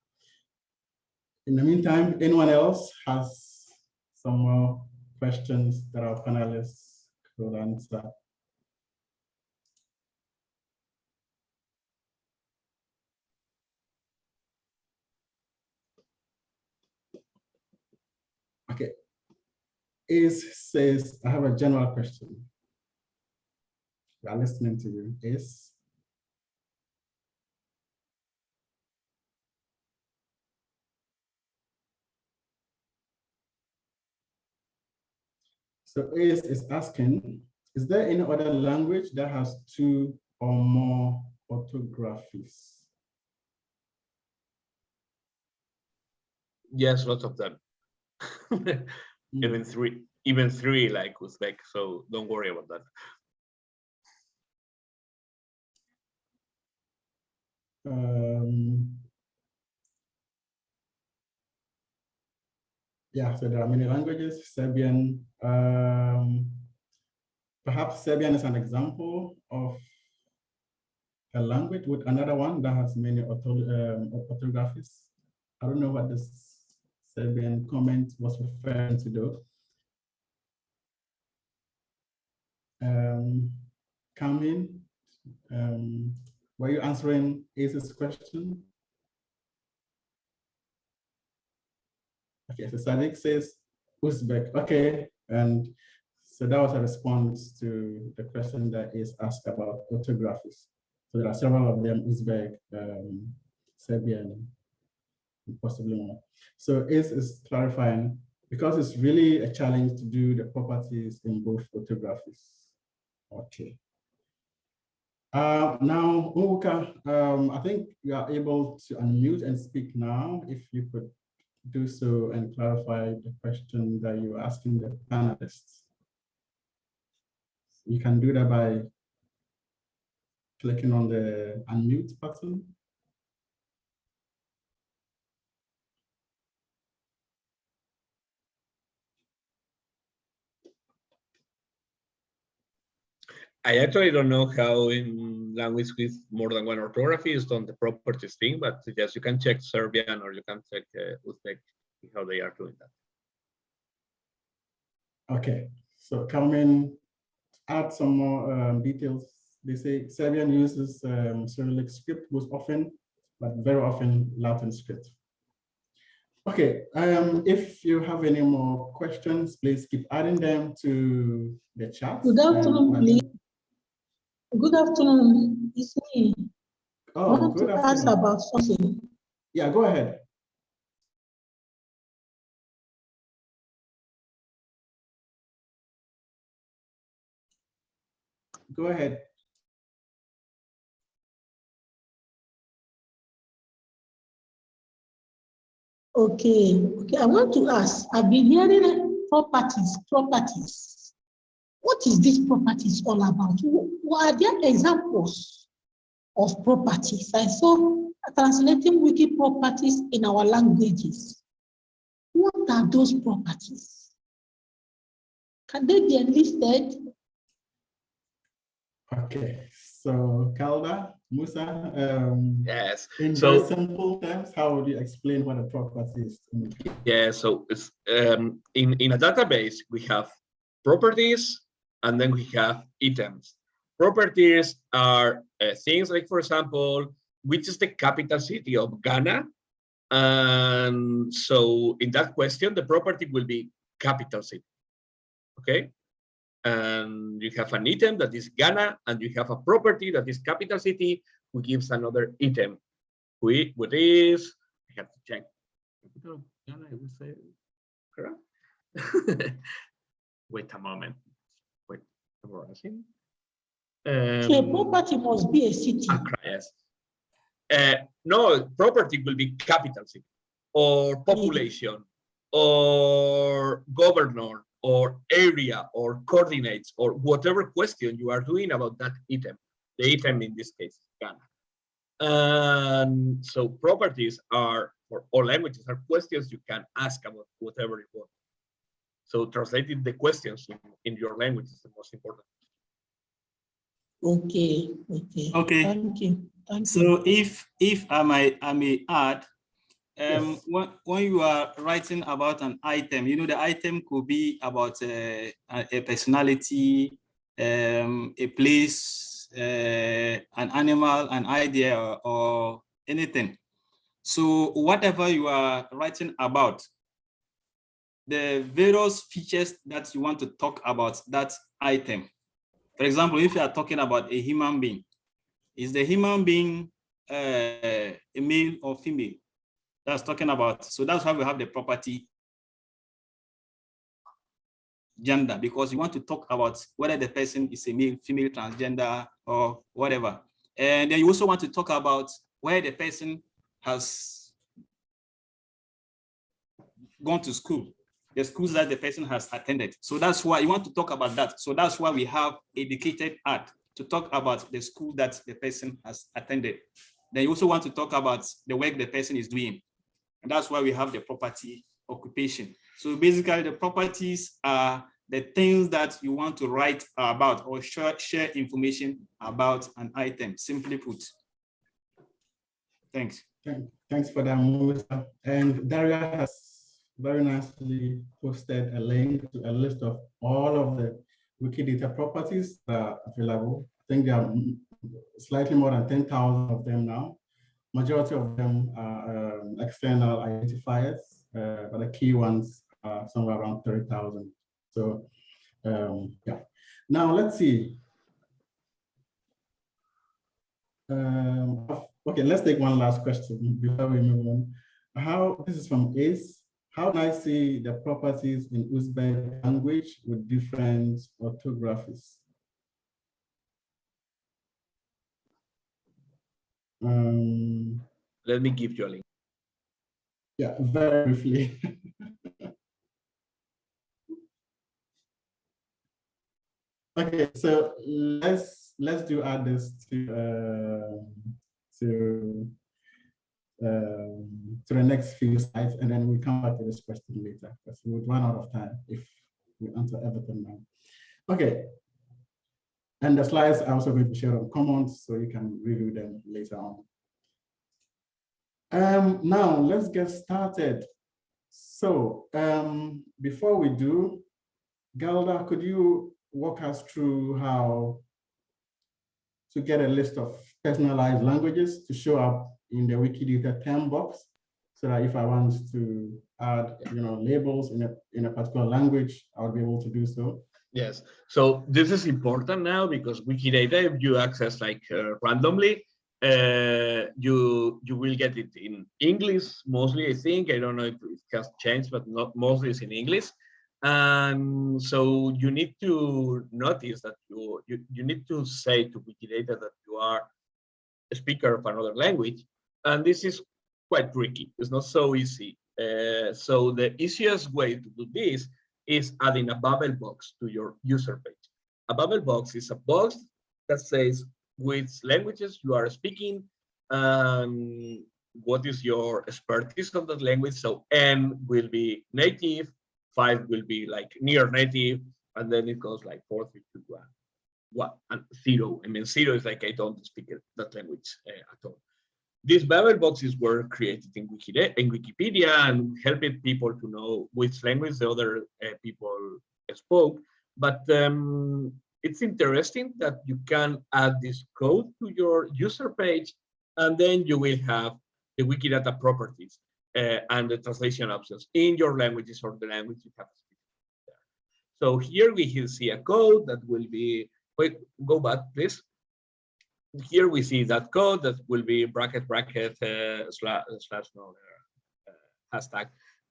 [SPEAKER 2] In the meantime, anyone else has some more questions that our panelists could answer? Okay. Is says, I have a general question. We are listening to you. Is So Ace is asking, is there any other language that has two or more orthographies?
[SPEAKER 3] Yes, lots of them.
[SPEAKER 2] Mm.
[SPEAKER 3] even three, even three like Uzbek. So don't worry about that.
[SPEAKER 2] Um, yeah, so there are many languages, Serbian. Um, perhaps Serbian is an example of a language with another one that has many um, orthographies. I don't know what this Serbian comment was referring to though. Um, Carmen, um, were you answering Ace's question? Okay, so Sadiq says Uzbek. Okay, and so that was a response to the question that is asked about orthographies. So there are several of them, Uzbek, um, Serbian, possibly more. So Ace is clarifying because it's really a challenge to do the properties in both orthographies. Okay. Uh, now, Uka, um, I think you are able to unmute and speak now. If you could do so and clarify the question that you're asking the panelists. You can do that by clicking on the unmute button.
[SPEAKER 3] I actually don't know how in language with more than one orthography is done the properties thing, but yes, you can check Serbian or you can check uh, Uzbek how they are doing that.
[SPEAKER 2] Okay, so Carmen, add some more um, details. They say Serbian uses um, Cyrillic script most often, but very often Latin script. Okay, um, if you have any more questions, please keep adding them to the chat.
[SPEAKER 5] Good afternoon,
[SPEAKER 2] and-
[SPEAKER 5] please. Good afternoon, it's me.
[SPEAKER 2] Oh, I
[SPEAKER 5] want
[SPEAKER 2] good
[SPEAKER 5] to ask about something.
[SPEAKER 2] Yeah, go ahead. Go ahead.
[SPEAKER 5] Okay, okay, I want to ask, I've been hearing properties, properties. What is this properties all about? What are there examples of properties? I saw translating wiki properties in our languages. What are those properties? Can they be enlisted?
[SPEAKER 2] Okay, so Galder, Musa, um,
[SPEAKER 3] Yes,
[SPEAKER 2] in
[SPEAKER 3] So-
[SPEAKER 2] very simple terms, how would you explain what a property is? to
[SPEAKER 3] yeah. So it's um, in in a database we have properties and then we have items. Properties are uh, things like, for example, which is the capital city of Ghana? And so in that question, the property will be capital city. Okay. And you have an item that is Ghana, and you have a property that is capital city, who gives another item. We, what is, I have to check. Capital of Ghana, I would say, correct? Wait a moment. Wait, embarrassing.
[SPEAKER 5] So a
[SPEAKER 3] Um,
[SPEAKER 5] property must be a city.
[SPEAKER 3] Accra, yes. Uh, no, property will be capital city or population or governor or area or coordinates or whatever question you are doing about that item. The item in this case, Ghana. And so properties are for all languages are questions you can ask about whatever you want. So translating the questions in, in your language is the most important.
[SPEAKER 5] Okay, okay.
[SPEAKER 4] Okay.
[SPEAKER 5] Thank you. Thank you.
[SPEAKER 4] So if if I may I may add, um,
[SPEAKER 2] Yes.
[SPEAKER 4] when when you are writing about an item, you know the item could be about uh, a, a personality, um, a place, uh, an animal, an idea, or, or anything. So whatever you are writing about, the various features that you want to talk about that item. For example, if you are talking about a human being, is the human being uh, a male or female? That's talking about. So that's why we have the property gender because you want to talk about whether the person is a male, female, transgender, or whatever. And then you also want to talk about where the person has gone to school, the schools that the person has attended. So that's why you want to talk about that. So that's why we have educated at to talk about the school that the person has attended. Then you also want to talk about the work the person is doing. And that's why we have the property occupation. So basically the properties are the things that you want to write about or share, share information about an item, simply put. Thanks.
[SPEAKER 2] Thanks for that, Musa. And Daria has very nicely posted a link to a list of all of the Wikidata properties that are available. I think there are slightly more than 10,000 of them now. Majority of them are um, external identifiers, uh, but the key ones are somewhere around 30,000. So, um, yeah. Now let's see. Um, okay, let's take one last question before we move on. How, this is from Ace. How do I see the properties in Uzbek language with different orthographies? Um,
[SPEAKER 3] Let me give you a link.
[SPEAKER 2] yeah, very briefly. Okay, so let's let's do add this to um to to the next few slides, and then we'll come back to this question later because we would run out of time if we answer everything now. Okay. And the slides are also going to share on Commons, so you can review them later on. Um, now let's get started. So um, before we do, Galder, could you walk us through how to get a list of personalized languages to show up in the Wikidata term box so that if I want to add, you know, labels in a, in a particular language, I would be able to do so.
[SPEAKER 3] Yes, so this is important now because Wikidata, if you access like uh, randomly, uh, you you will get it in English mostly. I think I don't know if it has changed, but not mostly it's in English. And so you need to notice that you you, you need to say to Wikidata that you are a speaker of another language, and this is quite tricky. It's not so easy. Uh, so the easiest way to do this is adding a Babel box to your user page. A Babel box is a box that says which languages you are speaking and what is your expertise on that language. So N will be native, five will be like near native, and then it goes like four, three, two, one, one, and zero. I mean, zero is like I don't speak that language uh, at all. These Babel boxes were created in, Wikipedia and helping people to know which language the other uh, people spoke. But um, it's interesting that you can add this code to your user page, and then you will have the Wikidata properties uh, and the translation options in your languages or the language you have. So here we can see a code that will be, wait, go back, please here we see that code that will be bracket bracket uh, slash, slash no, uh, hashtag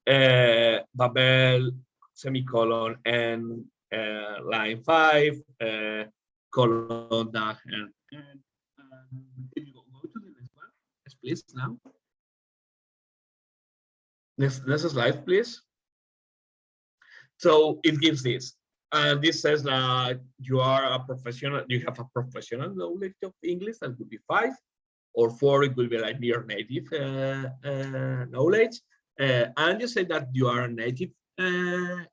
[SPEAKER 3] uh, Babel semicolon and uh, line five uh, colon dash and, and um, you go, go to the next one. Please now. Next next slide please. So it gives this and this says that you are a professional, you have a professional knowledge of English, that would be five, or four, it will be like near native uh, uh, knowledge. Uh, and you say that you are a native, uh,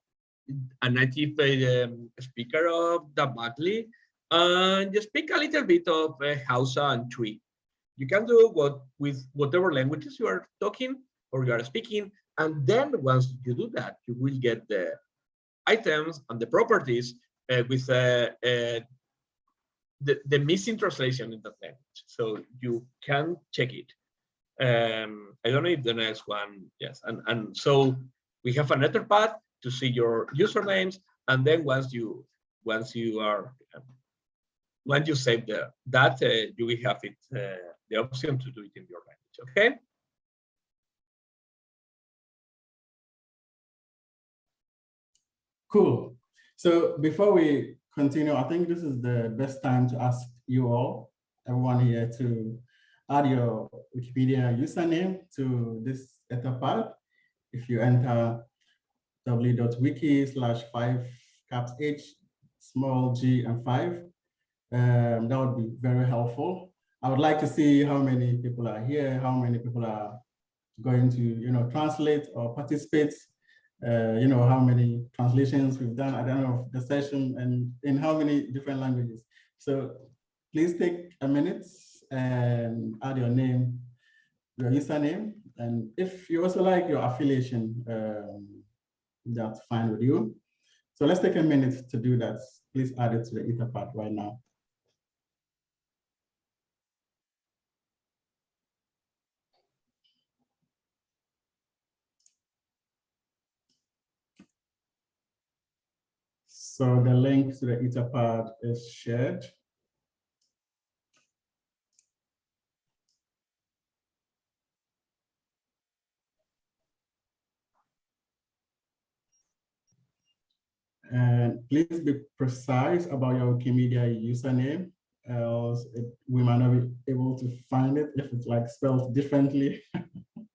[SPEAKER 3] a native um, speaker of the Batley, and you speak a little bit of uh, Hausa and Twi. You can do what with whatever languages you are talking or you are speaking, and then once you do that, you will get the items and the properties uh, with uh, uh, the, the missing translation in that language. So you can check it. Um, I don't know if the next one, yes. And, and so we have another path to see your usernames. And then once you once you are once you save the that uh, you will have it uh, the option to do it in your language. Okay.
[SPEAKER 2] Cool. So before we continue, I think this is the best time to ask you all, everyone here to add your Wikipedia username to this Etherpad. If you enter w.wiki slash five caps H, small g and five, um, that would be very helpful. I would like to see how many people are here, how many people are going to, you know, translate or participate, uh, you know, how many translations we've done, I don't know, the session and in how many different languages. So please take a minute and add your name, your username. And if you also like your affiliation, um, that's fine with you. So let's take a minute to do that. Please add it to the Etherpad right now. So the link to the Etherpad is shared. And please be precise about your Wikimedia username, else it, we might not be able to find it if it's like spelled differently.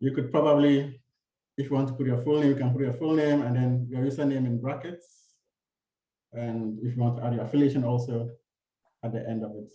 [SPEAKER 2] you could probably, if you want to put your full name, you can put your full name and then your username in brackets. And if you want to add your affiliation also at the end of it.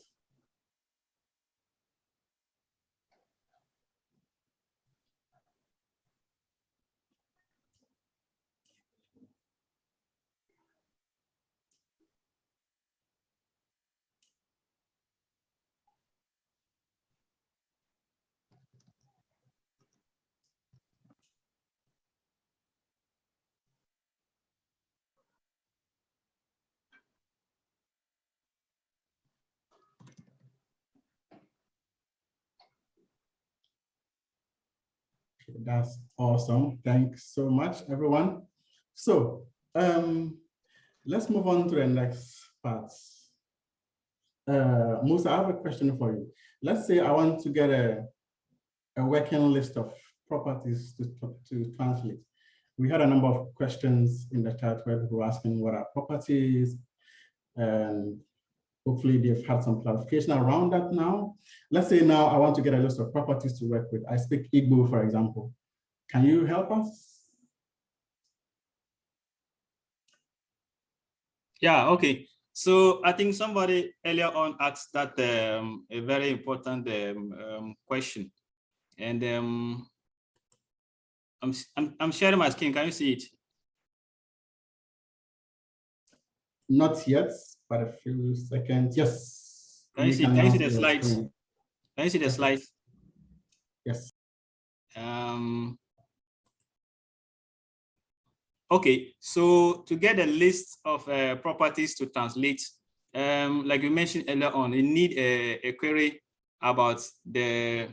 [SPEAKER 2] That's awesome. Thanks so much, everyone. So um, let's move on to the next part. Uh, Musa, I have a question for you. Let's say I want to get a, a working list of properties to, to, translate. We had a number of questions in the chat where people were asking what are properties and Hopefully they've had some clarification around that now. Let's say now I want to get a list of properties to work with. I speak Igbo, for example. Can you help us?
[SPEAKER 4] Yeah, okay. So I think somebody earlier on asked that um, a very important um, um, question. And um, I'm, I'm, I'm sharing my screen. Can you see it?
[SPEAKER 2] Not yet but a few seconds. Yes.
[SPEAKER 4] Can you see, can you see the slides? Screen. Can you see the slides?
[SPEAKER 2] Yes.
[SPEAKER 4] Um, okay, so to get a list of uh, properties to translate, um, like you mentioned earlier on, you need a, a query about the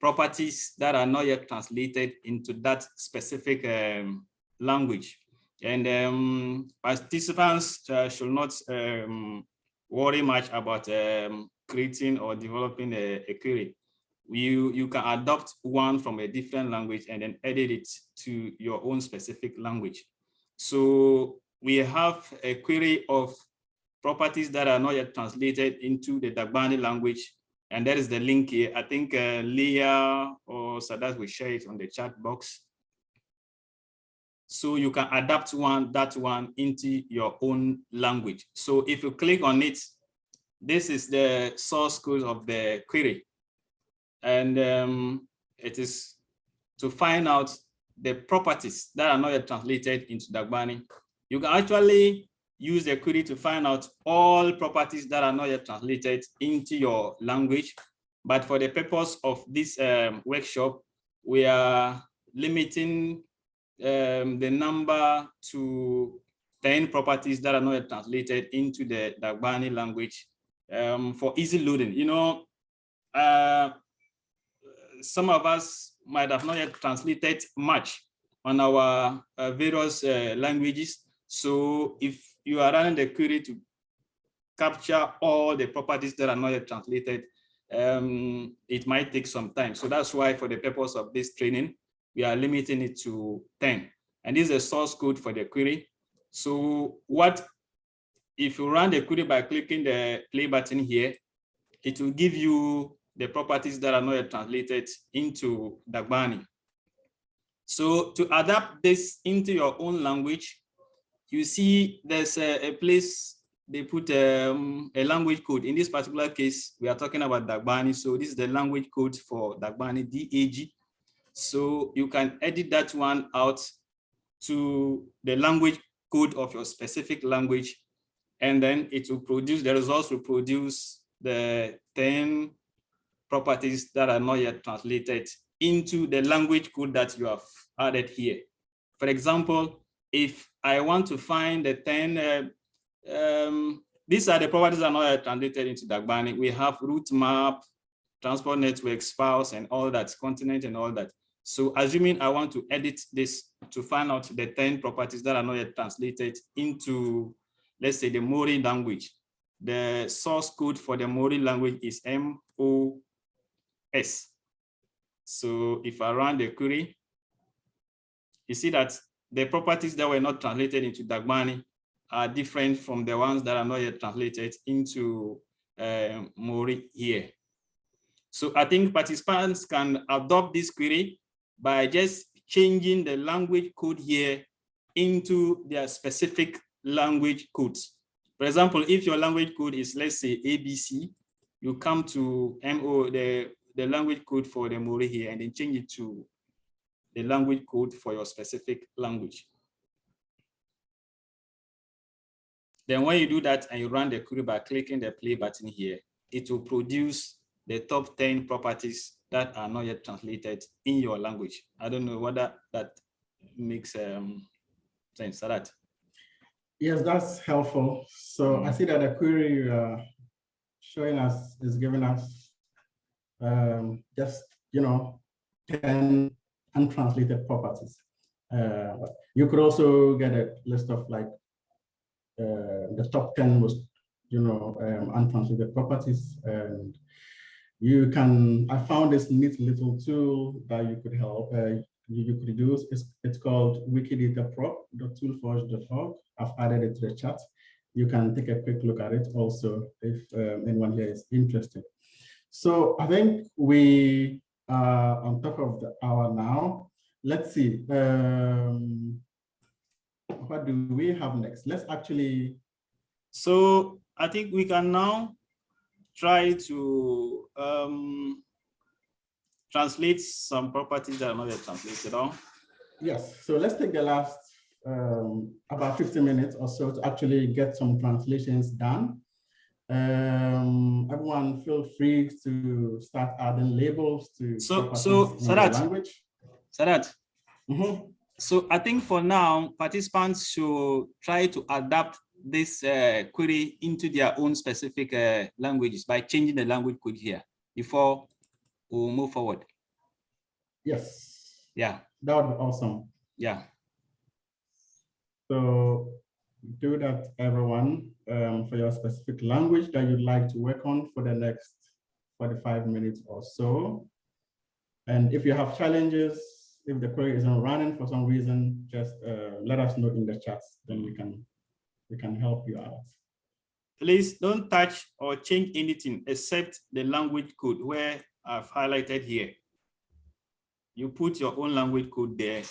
[SPEAKER 4] properties that are not yet translated into that specific um, language. And um, participants uh, should not um, worry much about um, creating or developing a, a, query. You, you can adopt one from a different language and then edit it to your own specific language. So we have a query of properties that are not yet translated into the Dagbani language. And that is the link here. I think uh, Leah or Sadat will share it on the chat box. So you can adapt one, that one into your own language. So if you click on it, this is the source code of the query. And um, it is to find out the properties that are not yet translated into Dagbani. You can actually use the query to find out all properties that are not yet translated into your language. But for the purpose of this um, workshop, we are limiting um, the number to 10 properties that are not translated into the Dagbani language um, for easy loading. You know, uh, some of us might have not yet translated much on our uh, various uh, languages. So if you are running the query to capture all the properties that are not yet translated, um, it might take some time. So that's why for the purpose of this training, we are limiting it to 10. And this is the source code for the query. So what if you run the query by clicking the play button here, it will give you the properties that are not translated into Dagbani. So to adapt this into your own language, you see there's a, a place they put um, a language code. In this particular case, we are talking about Dagbani. So this is the language code for Dagbani, DAG. So you can edit that one out to the language code of your specific language, and then it will produce, the results will produce the 10 properties that are not yet translated into the language code that you have added here. For example, if I want to find the 10, uh, um, these are the properties that are not translated into Dagbani. We have route map, transport network, spouse, and all that, continent and all that. So assuming I want to edit this to find out the 10 properties that are not yet translated into, let's say the Mori language, the source code for the Mori language is MOS. So if I run the query, you see that the properties that were not translated into Dagbani are different from the ones that are not yet translated into uh, Mori here. So I think participants can adopt this query by just changing the language code here into their specific language codes. For example, if your language code is, let's say, ABC, you come to MO, the, the language code for the Mori here, and then change it to the language code for your specific language. Then when you do that and you run the query by clicking the play button here, it will produce the top 10 properties that are not yet translated in your language. I don't know whether that makes um, sense, that.
[SPEAKER 2] Yes, that's helpful. So I see that the query uh, showing us is giving us um, just, you know, 10 untranslated properties. Uh, you could also get a list of like uh, the top 10 most, you know, um, untranslated properties. And you can, I found this neat little tool that you could help, uh, you, you, could use. It's, it's called wikidataprop.toolforge.org. I've added it to the chat. You can take a quick look at it also if um, anyone here is interested. So I think we are on top of the hour now. Let's see. Um, what do we have next? Let's actually.
[SPEAKER 4] So I think we can now try to um, translate some properties that are not yet translated on.
[SPEAKER 2] Yes, so let's take the last um, about 15 minutes or so to actually get some translations done. Um, everyone feel free to start adding labels to
[SPEAKER 4] so so Sadat,
[SPEAKER 2] language.
[SPEAKER 4] Sadat,
[SPEAKER 2] mm -hmm.
[SPEAKER 4] So I think for now, participants should try to adapt this uh, query into their own specific uh, languages by changing the language code here before we move forward.
[SPEAKER 2] Yes.
[SPEAKER 4] Yeah.
[SPEAKER 2] That would be awesome.
[SPEAKER 4] Yeah.
[SPEAKER 2] So do that, everyone, um, for your specific language that you'd like to work on for the next 45 minutes or so. And if you have challenges, if the query isn't running for some reason, just uh, let us know in the chat, then we can we can help you out.
[SPEAKER 4] Please don't touch or change anything except the language code where I've highlighted here. You put your own language code there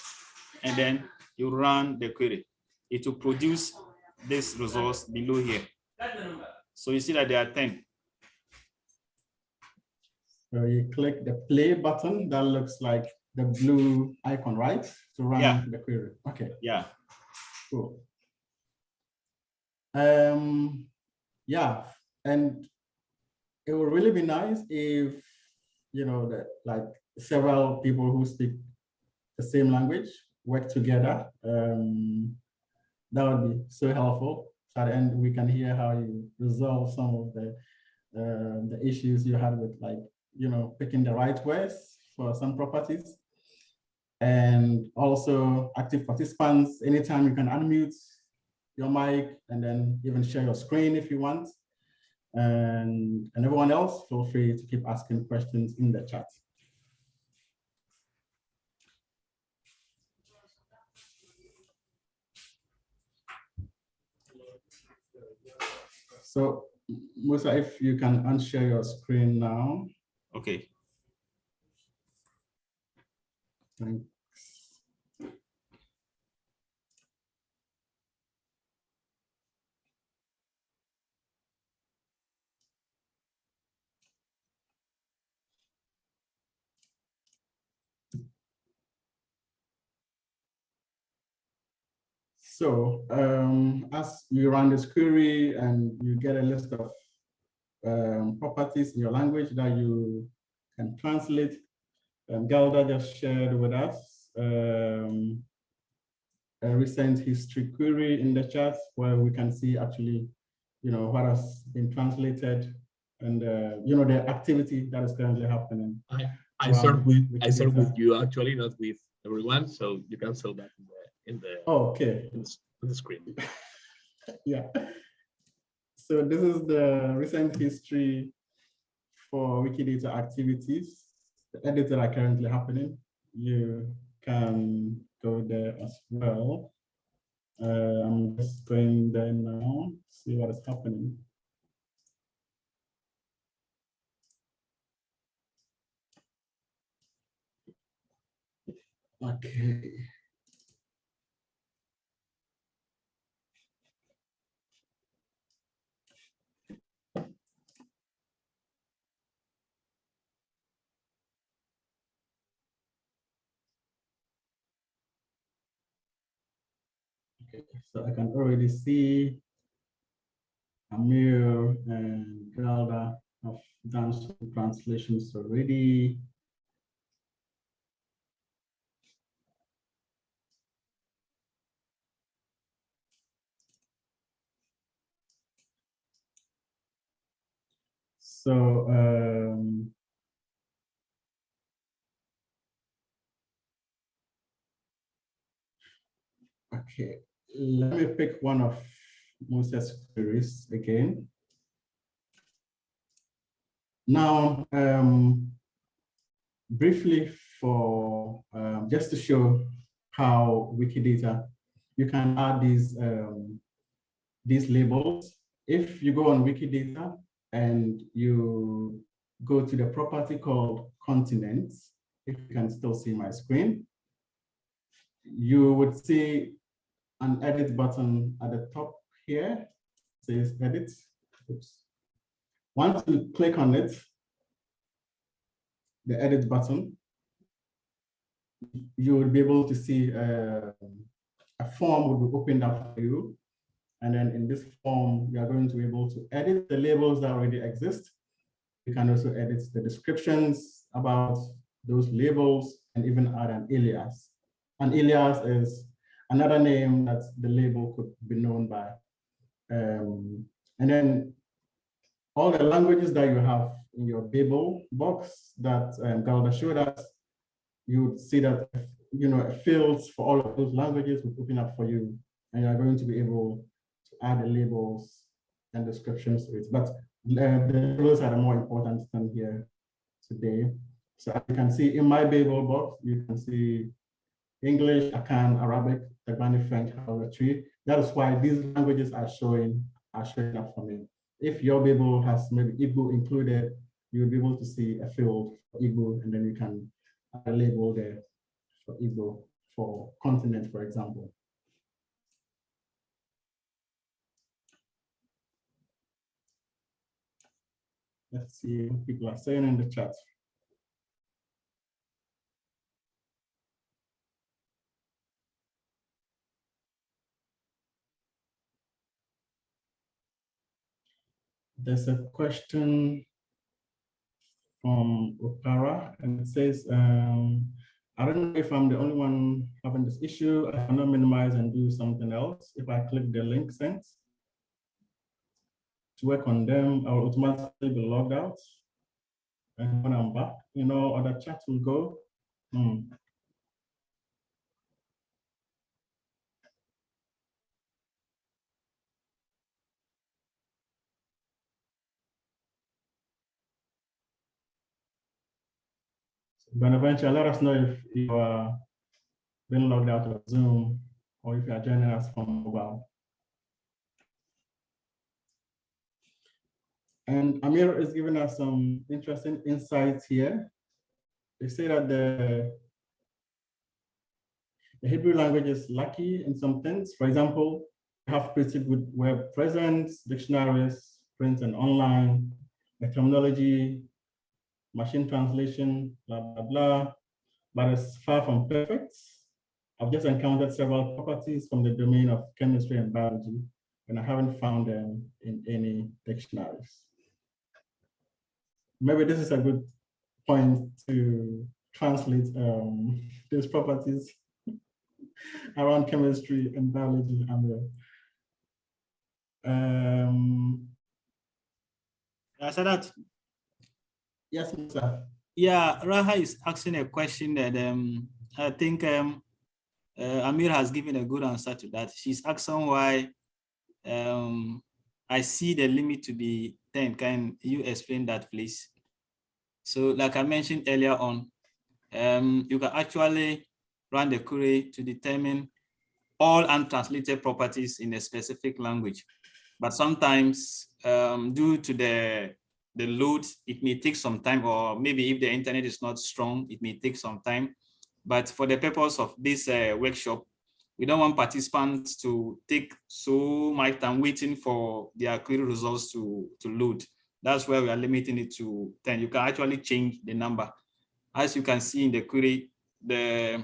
[SPEAKER 4] and then you run the query. It will produce this resource below here. So you see that there are 10.
[SPEAKER 2] So you click the play button that looks like the blue icon, right? To run
[SPEAKER 4] yeah.
[SPEAKER 2] the query. Okay.
[SPEAKER 4] Yeah.
[SPEAKER 2] Cool. Um, yeah, and it would really be nice if you know that like several people who speak the same language work together. Um, that would be so helpful. So at the end, we can hear how you resolve some of the uh, the issues you had with like you know picking the right words for some properties and also active participants. Anytime you can unmute your mic and then even share your screen if you want. And, and everyone else, feel free to keep asking questions in the chat. So Musa, if you can unshare your screen now.
[SPEAKER 4] Okay.
[SPEAKER 2] Thanks. So um, as you run this query and you get a list of um, properties in your language that you can translate, um, Galder just shared with us um, a recent history query in the chat where we can see actually, you know, what has been translated and, uh, you know, the activity that is currently happening.
[SPEAKER 3] I
[SPEAKER 2] Wow.
[SPEAKER 3] start with I start with you actually, not with everyone. So you can show that in the
[SPEAKER 2] Oh, okay.
[SPEAKER 3] in on the screen.
[SPEAKER 2] Yeah. So this is the recent history for Wikidata activities, the edits that are currently happening. You can go there as well. Uh, I'm just going there now, see what is happening. Okay. Okay, so I can already see Amir and Galder have done some translations already. So um, Okay, let me pick one of Musa's queries again. Now, um, briefly for, um, just to show how Wikidata, you can add these, um, these labels. If you go on Wikidata and you go to the property called continents, if you can still see my screen, you would see an edit button at the top here, says edit. Oops. Once you click on it, the edit button, you will be able to see uh, a form will be opened up for you. And then in this form, you are going to be able to edit the labels that already exist. You can also edit the descriptions about those labels and even add an alias. An alias is another name that the label could be known by. Um, and then all the languages that you have in your Babel box that um, Galder showed us, you would see that you know fields for all of those languages will open up for you, and you are going to be able to add the labels and descriptions to it. But uh, the labels are the more important thing here today. So you can see in my Babel box, you can see English, Akan, Arabic, Dagbani, French, That is why these languages are showing are showing up for me. If your Babel has maybe Igbo included, you'll be able to see a field for Igbo, and then you can uh, label the for Igbo for continent, for example. Let's see what people are saying in the chat. There's a question from Opara, and it says, um, I don't know if I'm the only one having this issue. I cannot minimize and do something else. If I click the link sent to work on them, I'll automatically be logged out. And when I'm back, you know, other chats will go. Hmm. Bonaventure, let us know if you are being logged out of Zoom or if you are joining us from mobile. And Amir is giving us some interesting insights here. They say that the, the Hebrew language is lucky in some things. For example, we have pretty good web presence, dictionaries, print and online, the terminology, machine translation, blah, blah, blah, but it's far from perfect. I've just encountered several properties from the domain of chemistry and biology, and I haven't found them in any dictionaries. Maybe this is a good point to translate um, these properties around chemistry and biology. Um,
[SPEAKER 4] I said that.
[SPEAKER 2] Yes, sir.
[SPEAKER 4] Yeah, Raha is asking a question that um, I think um, uh, Amir has given a good answer to that. She's asking why um, I see the limit to be 10. Can you explain that, please? So like I mentioned earlier on, um, you can actually run the query to determine all untranslated properties in a specific language. But sometimes um, due to the, the load, it may take some time, or maybe if the internet is not strong, it may take some time. But for the purpose of this uh, workshop, we don't want participants to take so much time waiting for their query results to, to load. That's why we are limiting it to 10. You can actually change the number. As you can see in the query, the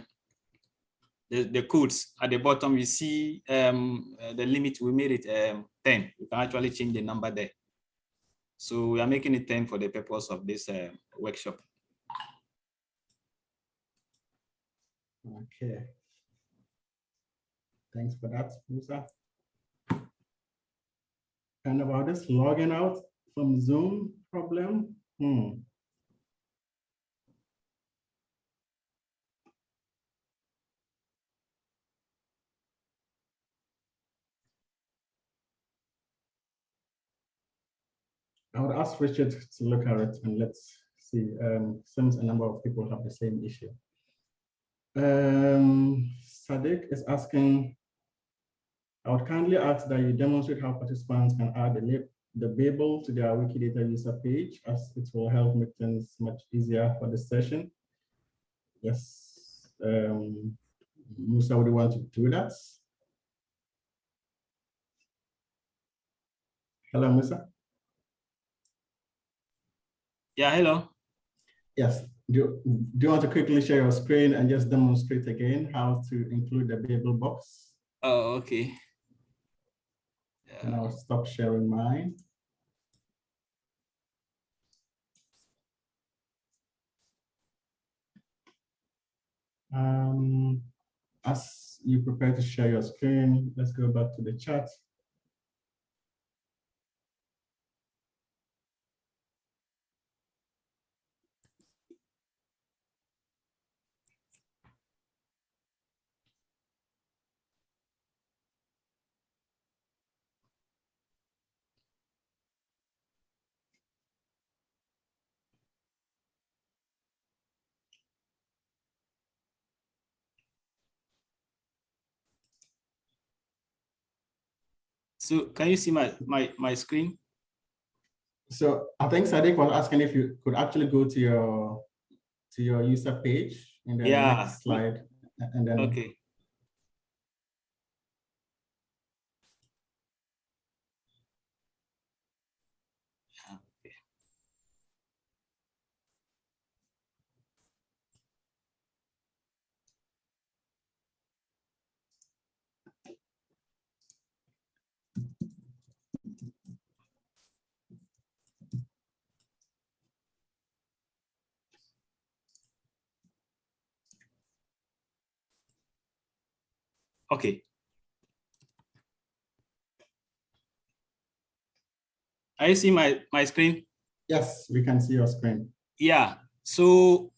[SPEAKER 4] the, the codes at the bottom, you see um, uh, the limit, we made it um, 10. You can actually change the number there. So we are making it 10 for the purpose of this uh, workshop.
[SPEAKER 2] Okay. Thanks for that, Musa. And about this logging out from Zoom problem, hmm. I would ask Richard to look at it and let's see. Um, since a number of people have the same issue. Um, Sadiq is asking, I would kindly ask that you demonstrate how participants can add the, the Babel to their Wikidata user page as it will help make things much easier for the session. Yes, um, Musa, would want to do that? Hello, Musa.
[SPEAKER 4] Yeah, hello.
[SPEAKER 2] Yes. Do, do you want to quickly share your screen and just demonstrate again how to include the Babel box?
[SPEAKER 4] Oh, okay.
[SPEAKER 2] And I'll stop sharing mine. Um, as you prepare to share your screen, let's go back to the chat.
[SPEAKER 4] So can you see my, my, my screen?
[SPEAKER 2] So I think Sadiq was asking if you could actually go to your to your user page in the
[SPEAKER 4] Yeah.
[SPEAKER 2] next slide and then
[SPEAKER 4] Okay. Okay. I see my, my screen.
[SPEAKER 2] yes, we can see your screen.
[SPEAKER 4] Yeah, so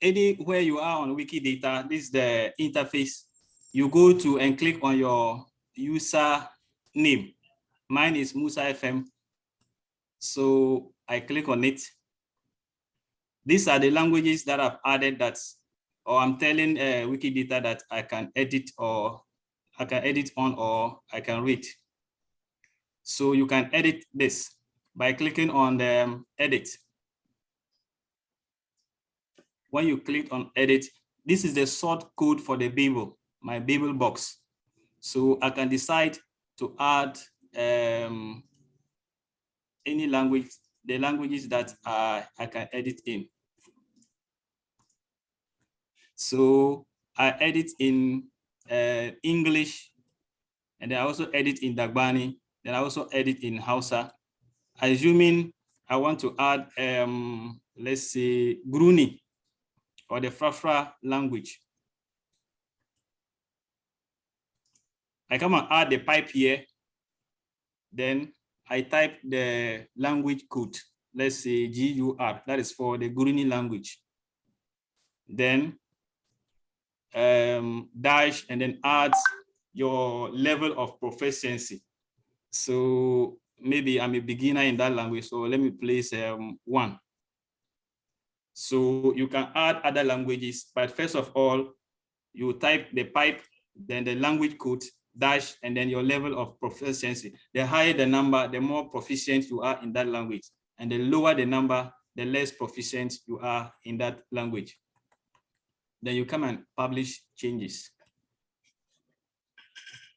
[SPEAKER 4] anywhere you are on Wikidata, this is the interface. You go to and click on your user name. Mine is Musa FM. So I click on it. these are the languages that I've added that, or I'm telling uh, Wikidata that I can edit or I can edit on or I can read. So you can edit this by clicking on the um, edit. When you click on edit, this is the sort code for the Babel, my Babel box. So I can decide to add um, any language, the languages that uh, I can edit in. So I edit in uh, English, and I also edit in Dagbani, then I also edit in Hausa. Assuming I want to add, um, let's say, Gruni or the Frafra language. I come and add the pipe here. Then I type the language code. Let's say GUR, that is for the Guruni language. Then um, dash and then add your level of proficiency. So maybe I'm a beginner in that language, so let me place um, one. So you can add other languages, but first of all, you type the pipe, then the language code, dash, and then your level of proficiency. The higher the number, the more proficient you are in that language. And the lower the number, the less proficient you are in that language. Then you come and publish changes.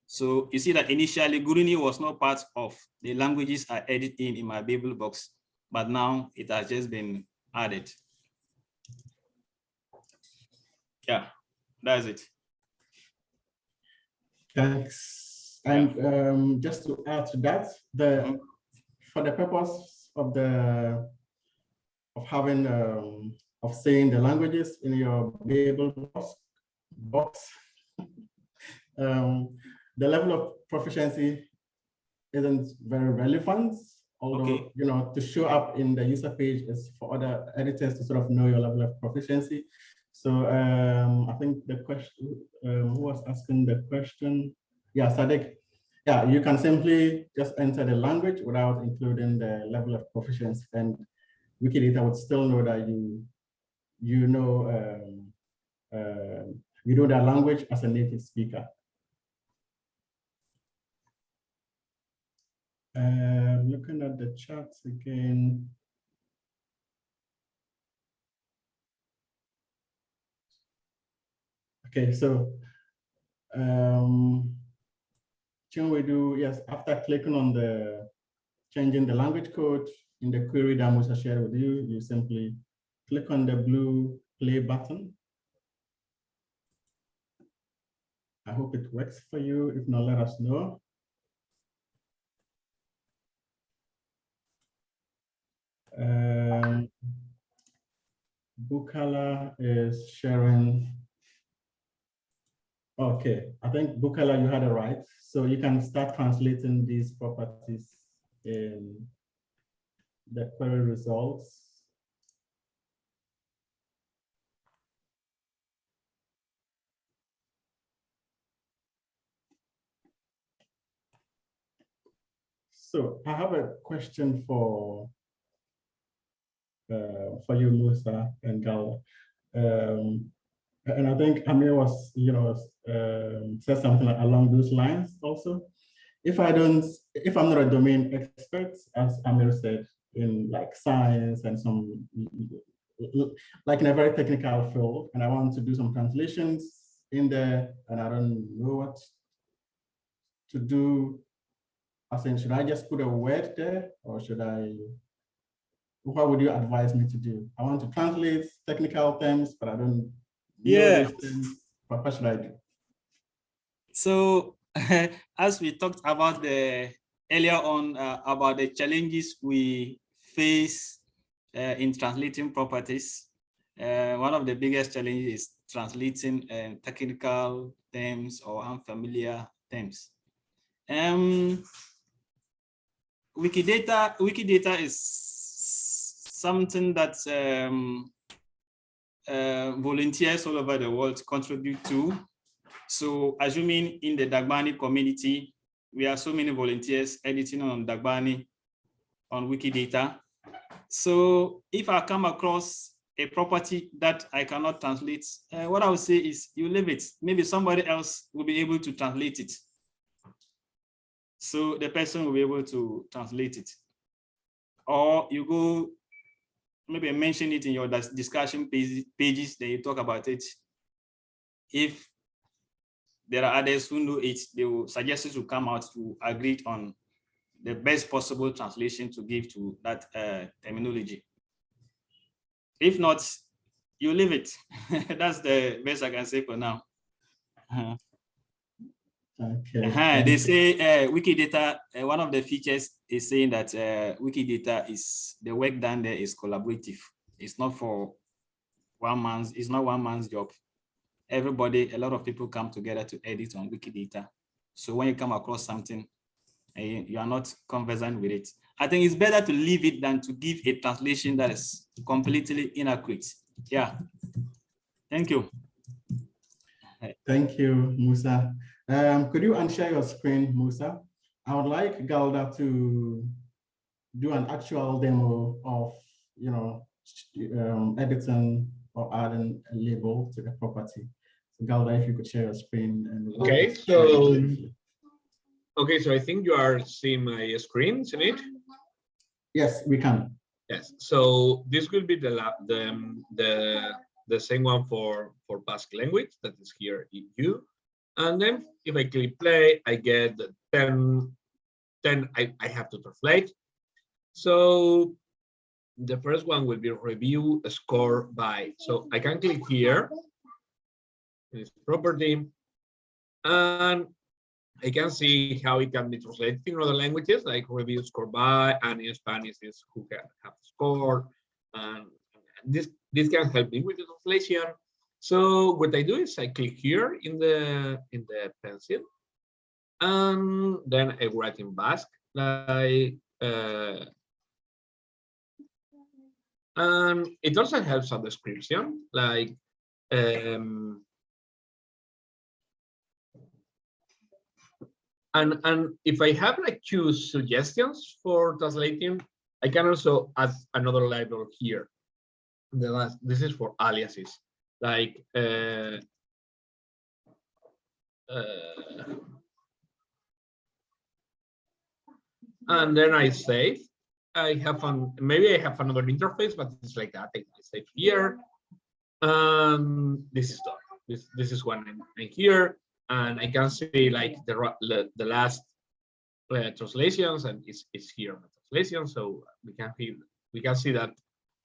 [SPEAKER 4] So you see that initially Guruni was not part of the languages I edit in in my Babel box, but now it has just been added. Yeah, that's it.
[SPEAKER 2] Thanks. And um, just to add to that, the for the purpose of the of having um, of saying the languages in your Babel box, box um, the level of proficiency isn't very relevant, although, okay. you know, to show up in the user page is for other editors to sort of know your level of proficiency. So um, I think the question, um, who was asking the question? Yeah, Sadek. Yeah, you can simply just enter the language without including the level of proficiency and Wikidata would still know that you you know um, uh, you know that language as a native speaker. Uh, looking at the charts again. Okay, so um, can we do, yes, after clicking on the changing the language code in the query that Musa shared with you, you simply click on the blue play button. I hope it works for you. If not, let us know. Um, Bukala is sharing. Okay, I think Bukala, you had it right. So you can start translating these properties in the query results. So I have a question for uh, for you, Musa and Gal. Um, and I think Amir was, you know, um, said something along those lines also. If I don't, if I'm not a domain expert, as Amir said, in like science and some, like in a very technical field, and I want to do some translations in there, and I don't know what to do I saying, should I just put a word there or should I, what would you advise me to do? I want to translate technical terms, but I don't
[SPEAKER 4] yeah.
[SPEAKER 2] What, what should I do?
[SPEAKER 4] So as we talked about the earlier on uh, about the challenges we face uh, in translating properties, uh, one of the biggest challenges is translating uh, technical terms or unfamiliar terms. Um, Wikidata, Wikidata is something that um, uh, volunteers all over the world contribute to. So assuming in the Dagbani community, we have so many volunteers editing on Dagbani on Wikidata. So if I come across a property that I cannot translate, uh, what I would say is you leave it. Maybe somebody else will be able to translate it. So the person will be able to translate it. Or you go, maybe mention it in your discussion pages, then you talk about it. If there are others who know it, they will suggest it to come out to agree on the best possible translation to give to that uh, terminology. If not, you leave it. That's the best I can say for now. Uh-huh.
[SPEAKER 2] Okay.
[SPEAKER 4] Uh-huh, They say uh, Wikidata, uh, one of the features is saying that uh, Wikidata is, the work done there is collaborative. It's not for one man's, it's not one man's job. Everybody, a lot of people come together to edit on Wikidata. So when you come across something, you are not conversant with it, I think it's better to leave it than to give a translation that is completely inaccurate. Yeah. Thank you.
[SPEAKER 2] Thank you, Musa. Um, could you unshare your screen, Musa? I would like Galder to do an actual demo of, you know, um, editing or adding a label to the property. So Galder, if you could share your screen and.
[SPEAKER 3] Okay, so- Okay, so I think you are seeing my screen, isn't it?
[SPEAKER 2] Yes, we can.
[SPEAKER 3] Yes, so this will be the lab, the, um, the, the same one for, for Basque language that is here in you. And then if I click play, I get the 10, 10 I, I have to translate. So the first one will be review score by. So I can click here. in its property. And I can see how it can be translated in other languages like review score by and in Spanish is who can have scored. And this, this can help me with the translation. So what I do is I click here in the in the pencil and then I write in Basque like uh, and it also helps a description like um, and and if I have like two suggestions for translating, I can also add another label here. The last this is for aliases, like uh, uh, and then I save. I have an maybe I have another interface, but it's like that. I save here. Um, this is done. This this is one in here and I can see like the the, last uh, translations and it's, it's here the translation so we can feel we can see that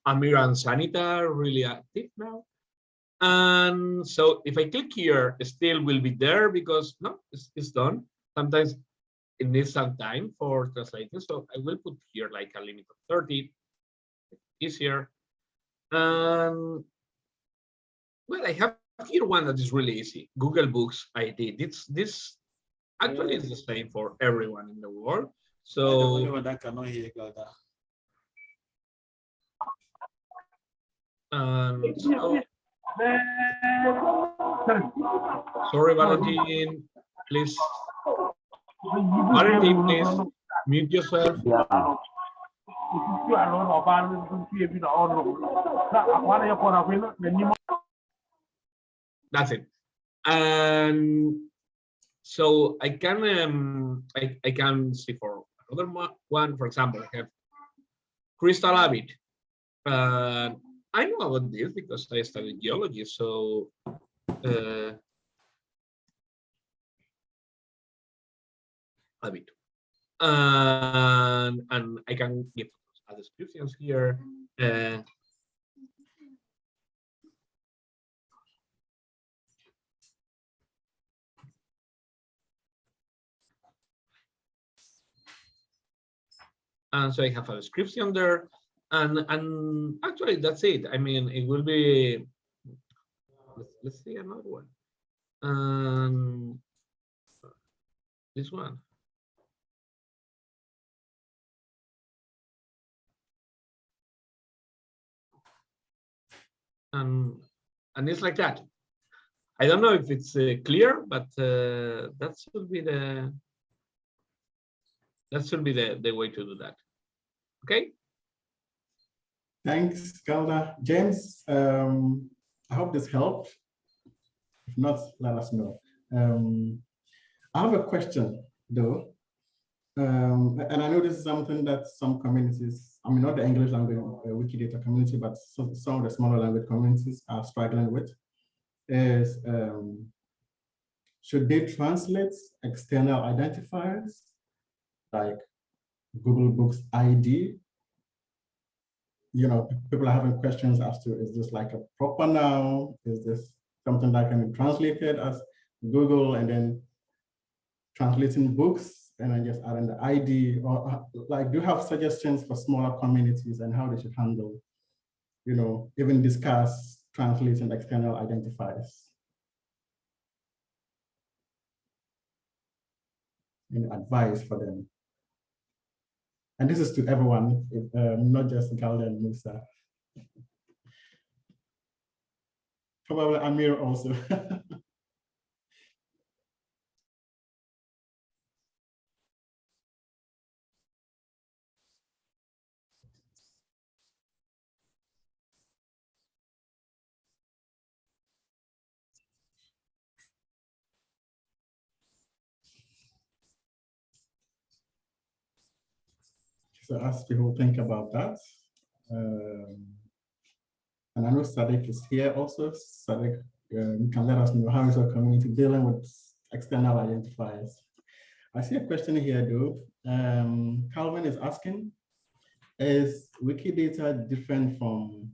[SPEAKER 3] Amir and Sanita are really active now and so if I click here it still will be there because no it's, it's done sometimes it needs some time for translating so I will put here like a limit of 30 easier and well I have here one that is really easy. Google Books ID. This this actually is the same for everyone in the world.
[SPEAKER 4] The only
[SPEAKER 3] So
[SPEAKER 4] one that cannot hear
[SPEAKER 3] um, so sorry, Valentin. Please, Valentin, please mute yourself. That's it. And so I can um, I, I can see for another one, for example, I have crystal habit. Uh, I know about this because I studied geology. So uh, habit. And, and I can give other descriptions here. Uh, and so I have a description there, and and actually that's it. I mean, it will be. Let's, let's see another one. Um, this one. And and it's like that. I don't know if it's uh, clear, but uh, that should be the that should be the, the way to do that. Okay.
[SPEAKER 2] Thanks, Galder. James, um, I hope this helped. If not, let us know. Um, I have a question though. Um, and I know this is something that some communities, I mean, not the English language uh, Wikidata community, but some, of the smaller language communities are struggling with is um, should they translate external identifiers like Google Books ID? You know, people are having questions as to, is this like a proper noun? Is this something that can be translated as Google and then translating books and then just adding the ID or uh, like, do you have suggestions for smaller communities and how they should handle, you know, even discuss translating external identifiers? Any advice for them? And this is to everyone, um, not just Galder and Musa. Probably Amir also. So as people think about that, um, and I know Sadek is here also. Sadek, um, you can let us know how is our community dealing with external identifiers. I see a question here though. Um, Calvin is asking, is Wikidata different from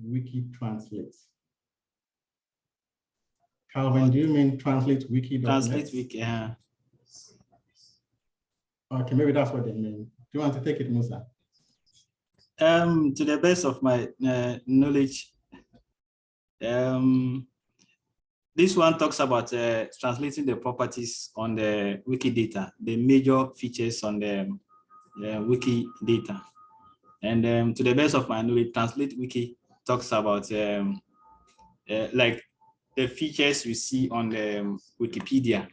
[SPEAKER 2] Wikitranslate? Calvin, do you mean translate wiki?
[SPEAKER 4] Translate wiki, yeah.
[SPEAKER 2] Okay, maybe that's what they mean. Do you want to take it, Musa?
[SPEAKER 4] Um, to the best of my uh, knowledge, um, this one talks about uh, translating the properties on the Wikidata, the major features on the uh, Wikidata. And um, to the best of my knowledge, Translate Wiki talks about um, uh, like the features we see on the um, Wikipedia.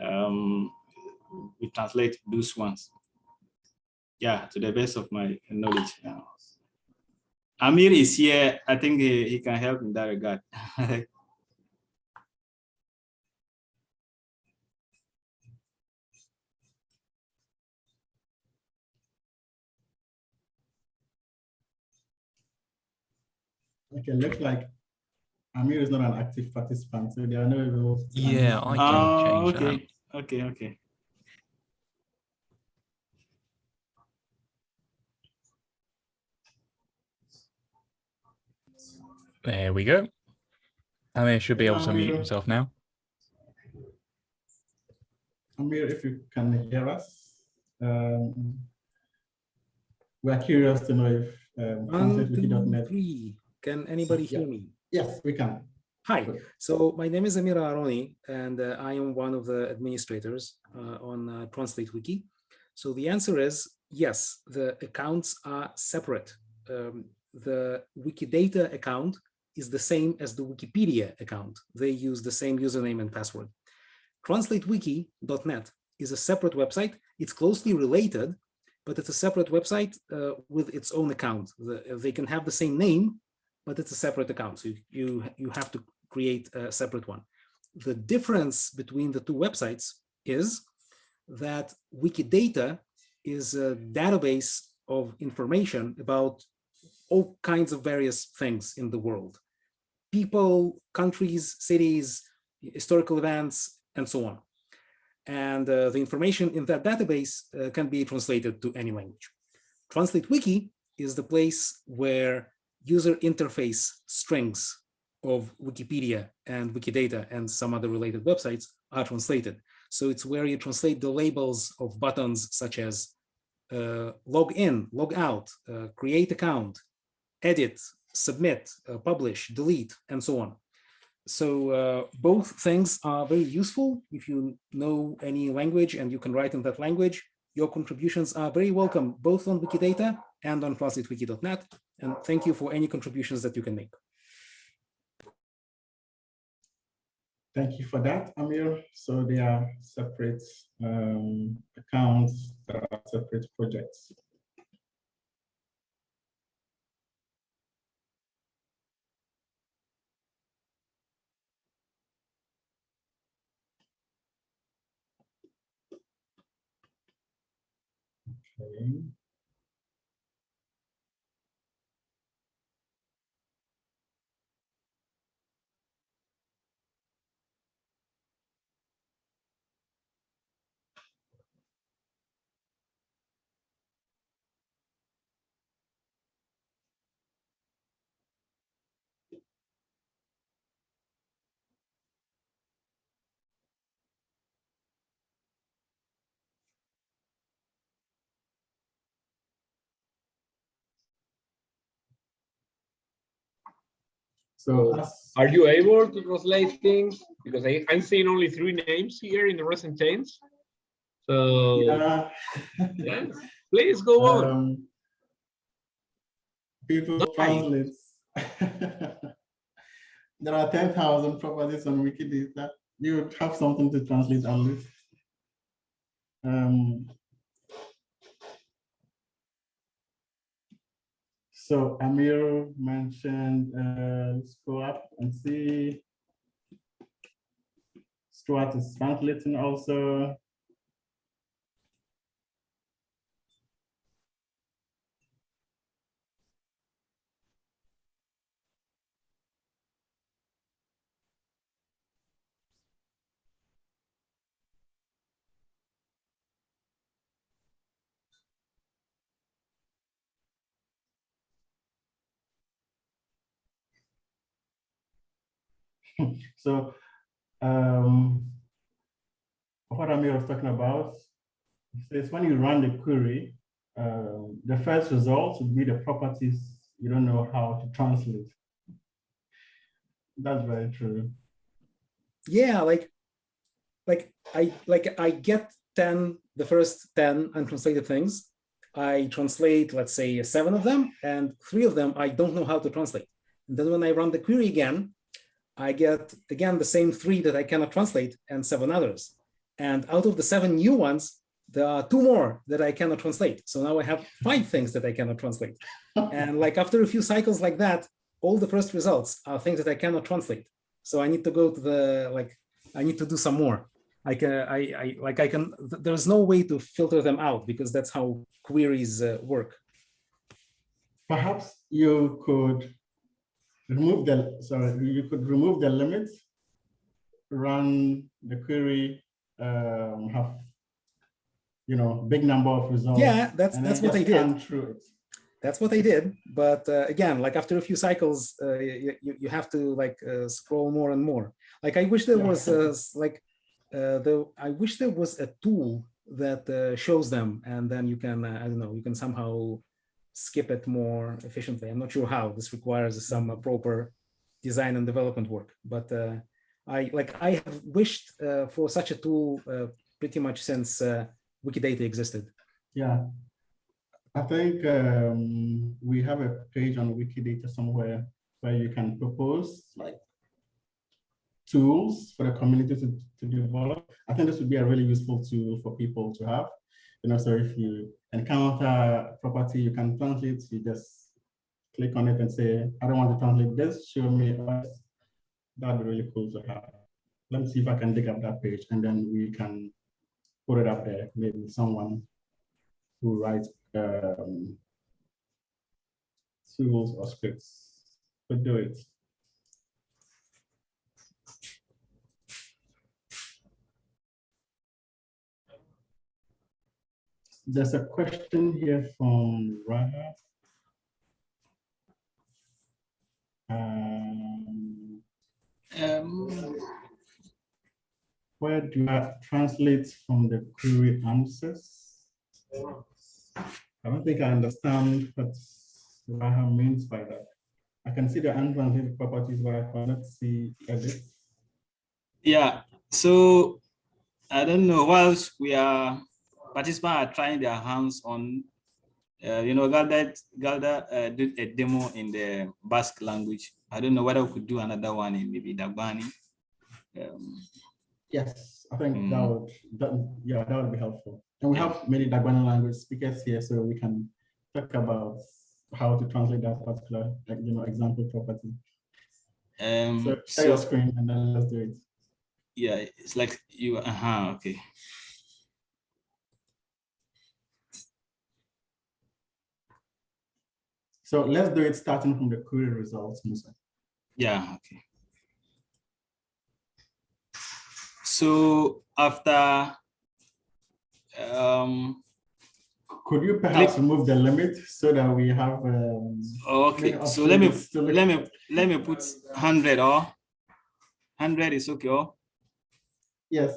[SPEAKER 4] Um, we translate those ones yeah, to the best of my knowledge. Yeah. Amir is here. I think he, he can help in that regard.
[SPEAKER 2] okay, looks like Amir is not an active participant, so there are no rules.
[SPEAKER 6] Yeah, I can
[SPEAKER 4] oh,
[SPEAKER 6] change
[SPEAKER 4] okay. Okay, okay.
[SPEAKER 6] There we go. Amir should be able to mute
[SPEAKER 2] Amir.
[SPEAKER 6] himself now.
[SPEAKER 2] Amir, if you can hear us, um, we're curious to know if um,
[SPEAKER 7] One, two. Can anybody
[SPEAKER 2] Yeah.
[SPEAKER 7] hear me?
[SPEAKER 2] Yes, we can.
[SPEAKER 7] Hi, so my name is Amir Aharoni, and uh, I am one of the administrators uh, on uh, Translate Wiki. So the answer is yes, the accounts are separate. Um, the Wikidata account is the same as the Wikipedia account. They use the same username and password. TranslateWiki.net is a separate website. It's closely related, but it's a separate website uh, with its own account. The- they can have the same name, but it's a separate account. So you, you, you have to create a separate one. The difference between the two websites is that Wikidata is a database of information about all kinds of various things in the world. People, countries, cities, historical events, and so on. And uh, the information in that database uh, can be translated to any language. Translate Wiki is the place where user interface strings of Wikipedia and Wikidata and some other related websites are translated. So it's where you translate the labels of buttons such as uh, log in, log out, uh, create account, edit, submit, uh, publish, delete, and so on. So uh, both things are very useful. If you know any language and you can write in that language, your contributions are very welcome, both on Wikidata and on translatewiki.net. And thank you for any contributions that you can make.
[SPEAKER 2] Thank you for that, Amir. So they are separate um, accounts, separate projects. Okay. So
[SPEAKER 3] Are you able to translate things? Because I, I'm seeing only three names here in the recent change. So,
[SPEAKER 2] yeah.
[SPEAKER 3] yes, please go on.
[SPEAKER 2] Um, People
[SPEAKER 3] Don't
[SPEAKER 2] translate. There are ten thousand properties on Wikidata. You would have something to translate at least. Um, So Amir mentioned, uh, let's go up and see. Stuart is translating also. So um, what Amir was talking about is when you run the query, um, the first result would be the properties you don't know how to translate. That's very true.
[SPEAKER 7] Yeah, like, like I like I get 10, the first 10 untranslated things. I translate, let's say, seven of them, and three of them I don't know how to translate. And then when I run the query again, I get again the same three that I cannot translate and seven others. And out of the seven new ones, there are two more that I cannot translate. So now I have five things that I cannot translate. And like after a few cycles like that, all the first results are things that I cannot translate. So I need to go to the like I need to do some more. I can I, I like I can there's no way to filter them out because that's how queries uh, work.
[SPEAKER 2] Perhaps you could remove the, sorry, you could remove the limits, run the query, um, have, you know, big number of results.
[SPEAKER 7] Yeah, that's that's what
[SPEAKER 2] they
[SPEAKER 7] did.
[SPEAKER 2] Through it.
[SPEAKER 7] That's what they did. But uh, again, like after a few cycles, uh, you, you have to like uh, scroll more and more. Like I wish there
[SPEAKER 2] Yeah.
[SPEAKER 7] was uh, like uh, the I wish there was a tool that uh, shows them, and then you can uh, I don't know you can somehow skip it more efficiently. I'm not sure how. This requires some uh, proper design and development work. But uh, I like I have wished uh, for such a tool uh, pretty much since uh, Wikidata existed.
[SPEAKER 2] Yeah. I think um, we have a page on Wikidata somewhere where you can propose like tools for the community to, to develop. I think this would be a really useful tool for people to have. You know, so if you encounter a property you can translate, you just click on it and say, I don't want to translate this, show me. us." That'd be really cool to have. Let me see if I can dig up that page and then we can put it up there. Maybe someone who writes um, tools or scripts could do it. There's a question here from Raha. Um,
[SPEAKER 4] Um,
[SPEAKER 2] where do I translate from the query answers? I don't think I understand what Raha means by that. I can see the untranslated properties, but I cannot see edit.
[SPEAKER 4] yeah, so I don't know, whilst we are, participants are trying their hands on, uh, you know, Galder, Galder uh, did a demo in the Basque language. I don't know whether we could do another one in maybe Dagbani. Um,
[SPEAKER 2] Yes, I think that
[SPEAKER 4] Mm.
[SPEAKER 2] would, that, yeah, that would be helpful. And we have many Dagbani language speakers here, so we can talk about how to translate that particular, like, you know, example property.
[SPEAKER 4] um,
[SPEAKER 2] So share your screen and then let's do it.
[SPEAKER 4] yeah, it's like you, uh-huh, okay.
[SPEAKER 2] So let's do it starting from the query results, Musa.
[SPEAKER 4] Yeah, okay. So after um
[SPEAKER 2] Could you perhaps remove the limit so that we have? um,
[SPEAKER 4] okay, so let me
[SPEAKER 2] options to look
[SPEAKER 4] let me let me put 100 or 100 is okay. Oh,
[SPEAKER 2] Yes,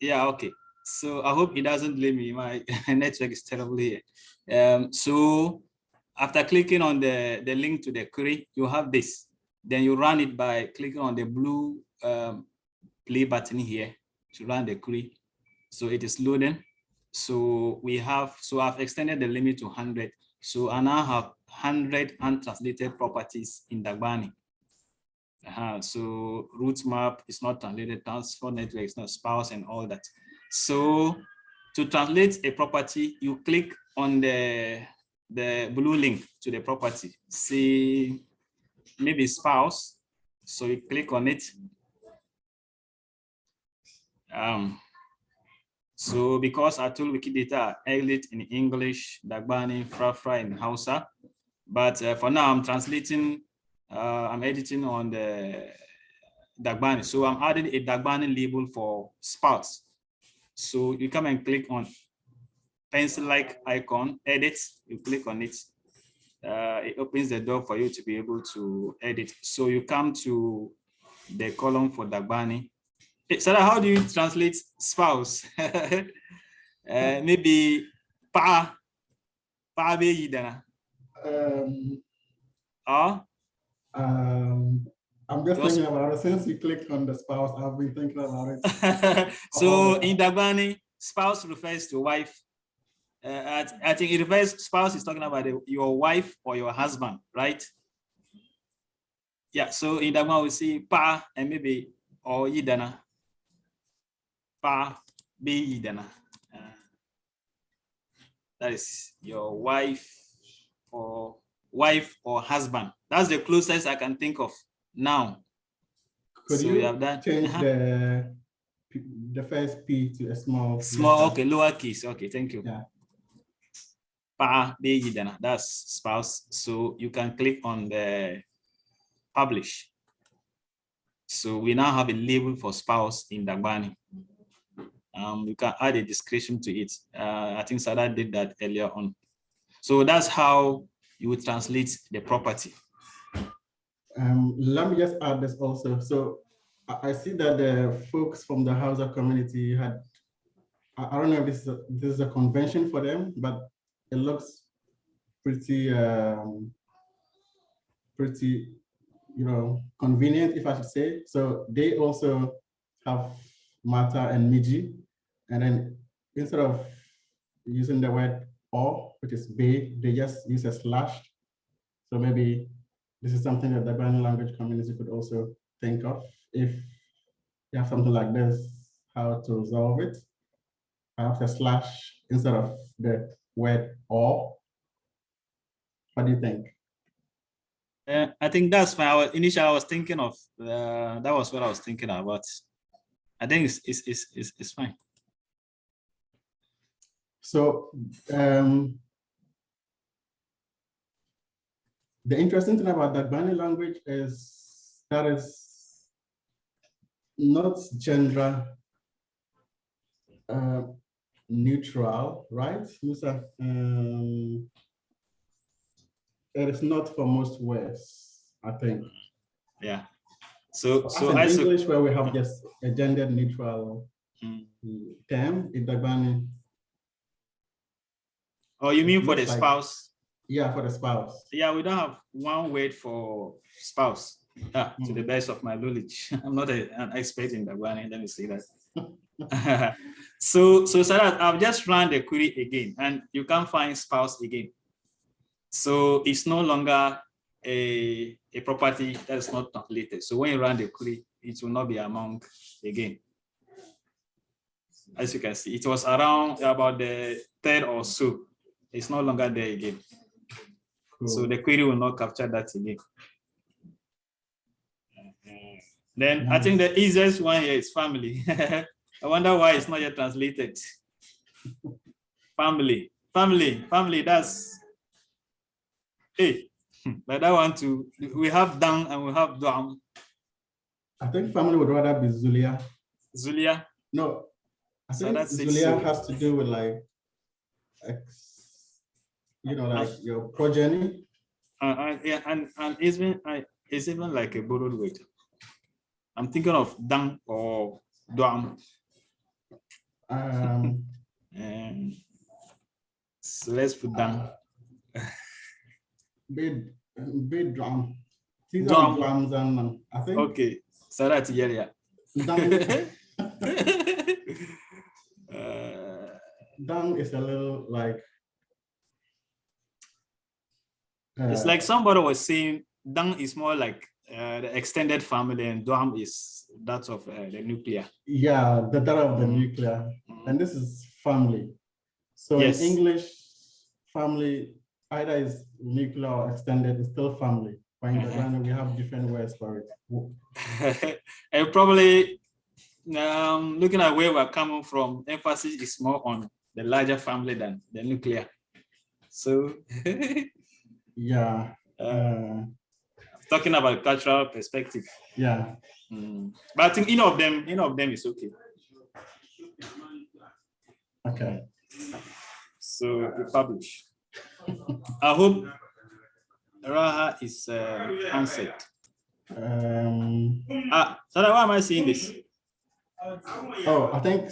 [SPEAKER 4] yeah, okay. So I hope it doesn't blame me. My network is terrible here. Um, so after clicking on the, the link to the query, you have this. Then you run it by clicking on the blue um, play button here to run the query. So it is loading. So we have, so I've extended the limit to 100. So I now have 100 untranslated properties in Dagbani. Uh, so root map is not translated, transfer network is not spouse and all that. So to translate a property, you click on the, the blue link to the property. See, maybe spouse. So you click on it. Um, so because I told Wikidata, edit in English, Dagbani, Frafra in Hausa, but uh, for now I'm translating, uh, I'm editing on the Dagbani. So I'm adding a Dagbani label for spouse. So you come and click on pencil-like icon, edit, you click on it. Uh, it opens the door for you to be able to edit. So you come to the column for Dagbani. Sarah, how do you translate spouse? uh, maybe pa, pa be yidana.
[SPEAKER 2] um,
[SPEAKER 4] Or
[SPEAKER 2] um, I'm just
[SPEAKER 4] Just-
[SPEAKER 2] thinking about it. Since you clicked on the spouse, I've been thinking about it.
[SPEAKER 4] so
[SPEAKER 2] Oh.
[SPEAKER 4] in Dagbani, spouse refers to wife. Uh, I, I think it refers, spouse is talking about the- your wife or your husband, right? Yeah, so in Dagbani we see pa and maybe or yidana. Pa, be yidana. Uh, that is your wife or wife or husband. That's the closest I can think of now.
[SPEAKER 2] Could
[SPEAKER 4] So
[SPEAKER 2] you
[SPEAKER 4] have that?
[SPEAKER 2] change
[SPEAKER 4] uh-huh.
[SPEAKER 2] the, the first P to a small?
[SPEAKER 4] Small, okay, lowercase. Okay, thank you.
[SPEAKER 2] Yeah.
[SPEAKER 4] That's spouse. So you can click on the publish. So we now have a label for spouse in Dagbani. Um, you can add a description to it. Uh, I think Sada did that earlier on. So that's how you would translate the property.
[SPEAKER 2] Um, let me just add this also. So I, see that the folks from the Hausa community had, I, I don't know if this is, a, this is a convention for them, but it looks pretty, um, pretty, you know, convenient, if I should say. So they also have Mata and Miji. And then instead of using the word or, which is be, they just use a slash. So maybe this is something that the Ghanaian language community could also think of if you have something like this, how to resolve it. Perhaps a slash instead of the word or. What do you think?
[SPEAKER 4] Uh, I think that's fine. I was, initially I was thinking of, uh, that was what I was thinking about. I think it's, it's, it's, it's, it's fine.
[SPEAKER 2] So um, the interesting thing about that Dagbani language is that is not gender uh, neutral, right, Musa? Um, it is not for most words, I think.
[SPEAKER 4] Yeah. So,
[SPEAKER 2] As
[SPEAKER 4] so
[SPEAKER 2] in
[SPEAKER 4] I,
[SPEAKER 2] English, where we have just a gender neutral
[SPEAKER 4] Mm.
[SPEAKER 2] term, in Dagbani,
[SPEAKER 4] oh, you mean for the
[SPEAKER 2] like-
[SPEAKER 4] spouse?
[SPEAKER 2] yeah, for the spouse.
[SPEAKER 4] Yeah, we don't have one word for spouse. Yeah, to
[SPEAKER 2] Hmm.
[SPEAKER 4] the best of my knowledge. I'm not a- an expert in Dagbani, let me say that. so, so Sarah, I've just run the query again and you can't find spouse again. So it's no longer a, a property that is not translated. So when you run the query, it will not be among again. As you can see, it was around about the third or so. It's no longer there again. So the query will not capture that again. Uh-huh. Then I think the easiest one here is family. I wonder why it's not yet translated. Family, family, family, that's, hey, But I want to, we have Dan and we have Dam,
[SPEAKER 2] I think family would rather be Zulia.
[SPEAKER 4] Zulia.
[SPEAKER 2] No, I
[SPEAKER 4] So
[SPEAKER 2] think
[SPEAKER 4] that's six,
[SPEAKER 2] Zulia
[SPEAKER 4] so-
[SPEAKER 2] has to do with like, you know, like your progeny.
[SPEAKER 4] Uh, uh, yeah, and and it's even I it's even like a borrowed word. I'm thinking of Dan or Dam.
[SPEAKER 2] Um,
[SPEAKER 4] Um, so let's put down.
[SPEAKER 2] big drum. These
[SPEAKER 4] Drum.
[SPEAKER 2] are drums and um, I think
[SPEAKER 4] Okay, so that's yeah.
[SPEAKER 2] drum,
[SPEAKER 4] uh,
[SPEAKER 2] drum is a little like.
[SPEAKER 4] it's
[SPEAKER 2] uh,
[SPEAKER 4] like somebody was saying Dan is more like uh, the extended family and Dam is that of uh, the nuclear.
[SPEAKER 2] Yeah, the data of the
[SPEAKER 4] Mm.
[SPEAKER 2] nuclear, and this is family. So
[SPEAKER 4] Yes.
[SPEAKER 2] in English, family either is nuclear or extended, it's still family. But in
[SPEAKER 4] Mhm.
[SPEAKER 2] Ghana, we have different words for it.
[SPEAKER 4] and probably um, looking at where we're coming from, emphasis is more on the larger family than the nuclear. So
[SPEAKER 2] Yeah,
[SPEAKER 4] uh,
[SPEAKER 2] uh,
[SPEAKER 4] talking about cultural perspective.
[SPEAKER 2] yeah.
[SPEAKER 4] Mm. But I think any of them, any of them is okay.
[SPEAKER 2] Okay.
[SPEAKER 4] So we publish. I hope Raha is uh, answered.
[SPEAKER 2] Um,
[SPEAKER 4] Ah, so why am I seeing this?
[SPEAKER 2] oh, I think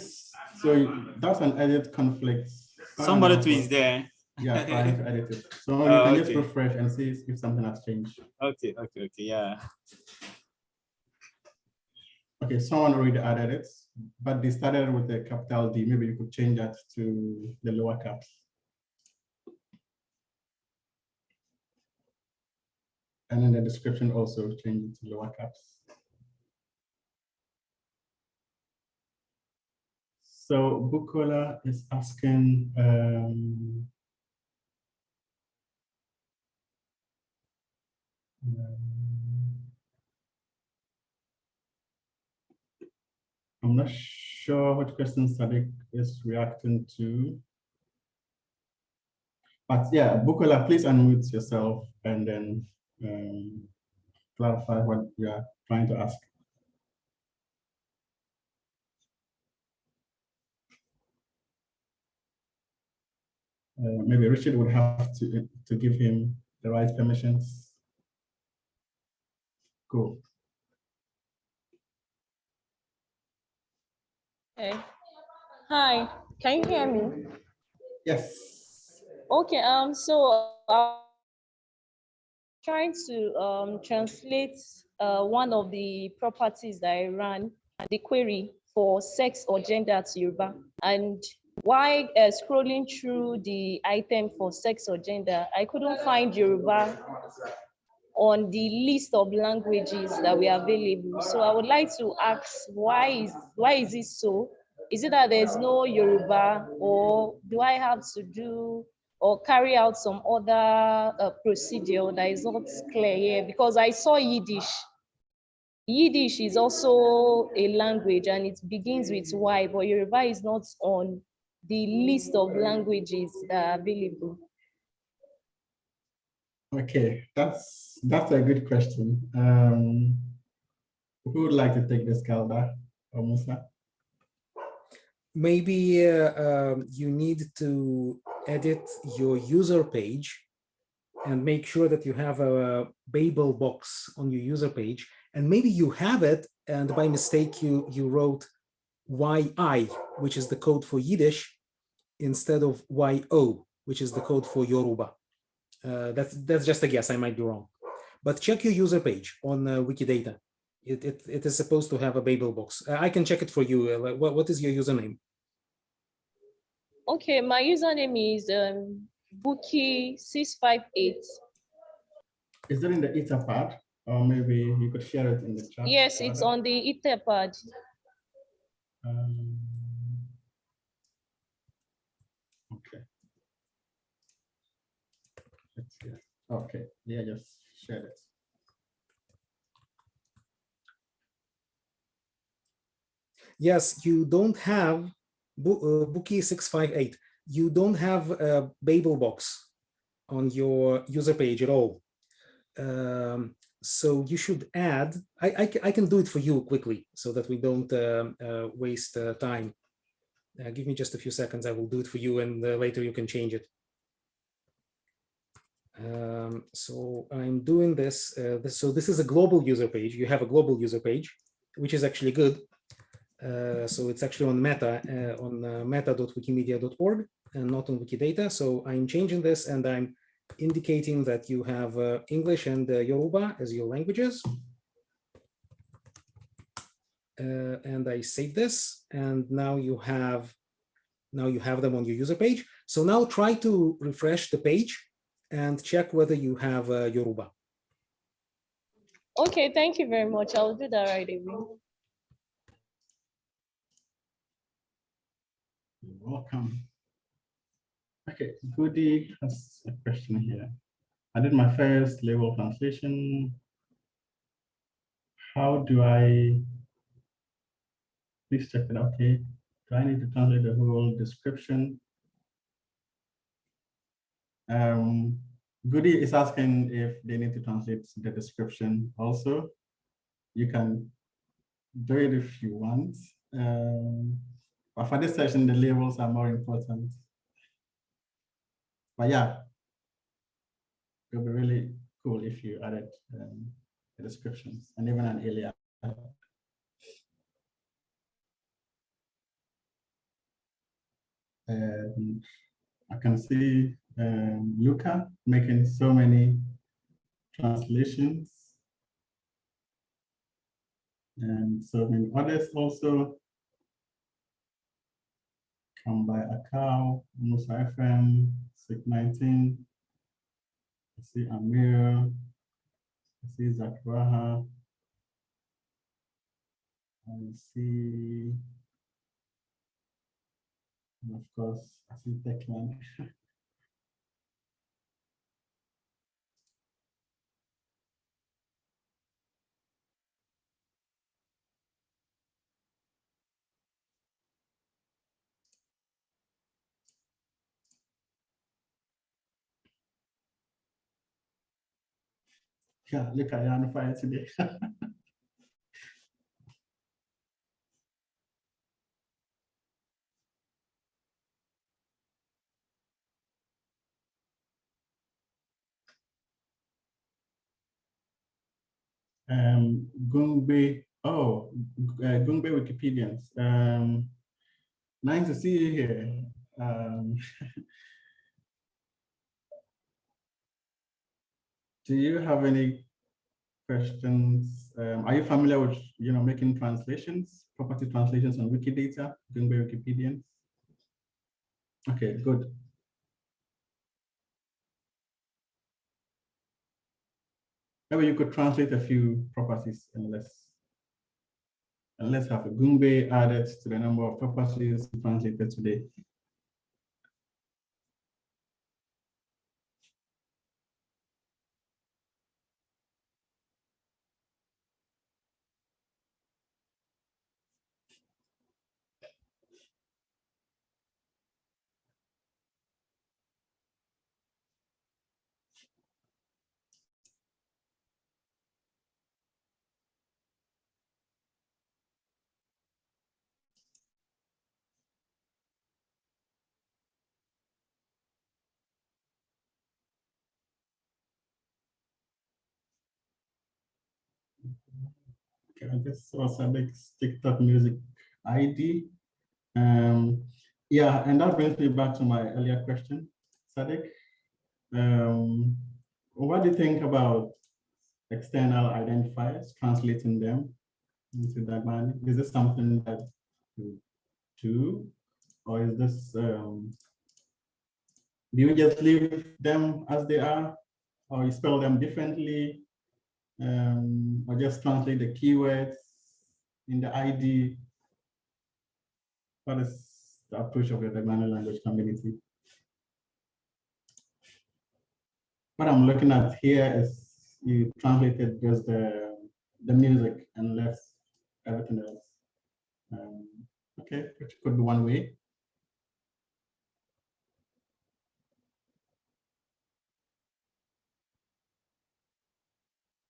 [SPEAKER 2] so. That's an edit conflict.
[SPEAKER 4] Somebody tweets there.
[SPEAKER 2] Yeah, trying to edit it. So you
[SPEAKER 4] Oh,
[SPEAKER 2] can just refresh and see if something has changed.
[SPEAKER 4] Okay, okay, okay, yeah.
[SPEAKER 2] Okay, someone already added it, but they started with a capital D. Maybe you could change that to the lower caps. And then the description also change it to lower caps. So Bukola is asking, um, I'm not sure what question Sadiq is reacting to. But yeah, Bukola, please unmute yourself and then um, clarify what you are trying to ask. Uh, maybe Richard would have to, to give him the right permissions. Cool.
[SPEAKER 8] Okay. Hi, can you hear me?
[SPEAKER 2] Yes.
[SPEAKER 8] Okay, um, so I'm trying to um translate uh one of the properties that I ran, the query for sex or gender to Yoruba. And while uh, scrolling through the item for sex or gender, I couldn't find Yoruba on the list of languages that were available. So I would like to ask, why is why is it so? Is it that there's no Yoruba, or do I have to do or carry out some other uh, procedure that is not clear here? Because I saw Yiddish. Yiddish is also a language and it begins with Y, but Yoruba is not on the list of languages that are available.
[SPEAKER 2] Okay, that's that's a good question. Um, who would like to take this, Galder or Musa?
[SPEAKER 7] maybe uh, um, you need to edit your user page and make sure that you have a Babel box on your user page. And maybe you have it, and by mistake you you wrote YI, which is the code for Yiddish, instead of YO, which is the code for Yoruba. Uh, that's that's just a guess. I might be wrong, but check your user page on uh, Wikidata. It, it, it is supposed to have a Babel box. Uh, I can check it for you. Uh, what, what is your username?
[SPEAKER 8] Okay, my username is um, Bookie658.
[SPEAKER 2] Is it in the Etherpad? Or maybe you could share it in the chat?
[SPEAKER 8] Yes, it's on the Etherpad.
[SPEAKER 2] Um, Okay. Let's see. Okay, yeah, just share it.
[SPEAKER 7] Yes, you don't have uh, Bookie 658. You don't have a Babel box on your user page at all. Um, so you should add, I, I, I can do it for you quickly so that we don't um, uh, waste uh, time. Uh, give me just a few seconds, I will do it for you and uh, later you can change it. Um, so I'm doing this, uh, this, so this is a global user page. You have a global user page, which is actually good. Uh, so it's actually on meta, uh, on uh, meta.wikimedia.org and not on Wikidata. So I'm changing this and I'm indicating that you have uh, English and uh, Yoruba as your languages. Uh, and I save this and now you have now you have them on your user page. So now try to refresh the page and check whether you have uh, Yoruba.
[SPEAKER 8] Okay, thank you very much. I'll do that right away.
[SPEAKER 2] You're welcome. Okay, Goody has a question here. I did my first level translation. How do I? Please check it out. Okay, do I need to translate the whole description? Um, Goody is asking if they need to translate the description also. You can do it if you want. Um, but for this session, the labels are more important. But yeah, it would be really cool if you added um, the descriptions and even an alias. And I can see um, Luca making so many translations. And so many others also come by Akao, Musa FM, SIG 19. I see Amir, I see Zakraha. I see, and of course, I see Declan. Yeah, look you on fire today. um, Gungbe, oh, uh, Gungbe Wikipedians. Um, nice to see you here. Um, do you have any questions? Um, are you familiar with, you know, making translations, property translations on Wikidata, Gungbe Wikipedians? Okay, good. Maybe you could translate a few properties and let's and let's have a Gungbe added to the number of properties translated today. Okay, I guess was big TikTok music ID. Um, yeah, and that brings me back to my earlier question, Sadiq. Um, what do you think about external identifiers, translating them into Dagbani? Is this something that you do, or is this, um, do you just leave them as they are, or you spell them differently? Um, or just translate the keywords in the ID. What is the approach of the Dagbani language community? What I'm looking at here is you translated just the, the music and left everything else. Um, okay, which could be one way.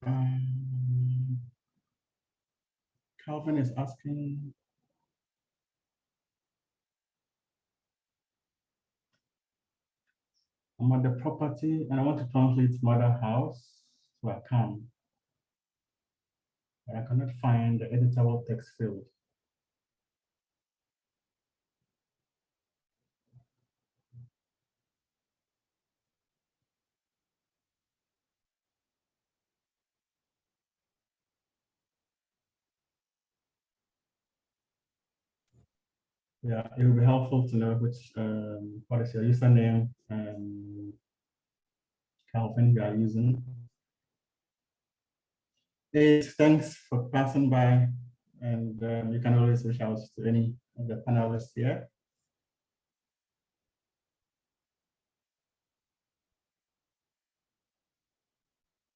[SPEAKER 2] Um, Calvin is asking. I'm at the property and I want to translate mother house, to can. But I cannot find the editable text field. Yeah, it would be helpful to know which, um, what is your username and Calvin you are using. Hey, thanks for passing by and um, you can always reach out to any of the panelists here.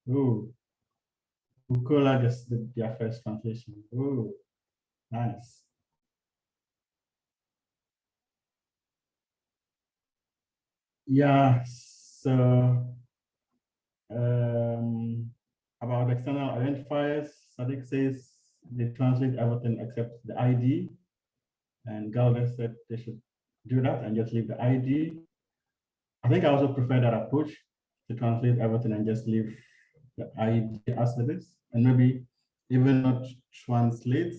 [SPEAKER 2] Ooh, Bukola just did their first translation. Ooh, nice. Yeah, so um, about external identifiers, Sadiq says they translate everything except the ID. And Galvez said they should do that and just leave the ID. I think I also prefer that approach to translate everything and just leave the ID as it is, and maybe even not translate,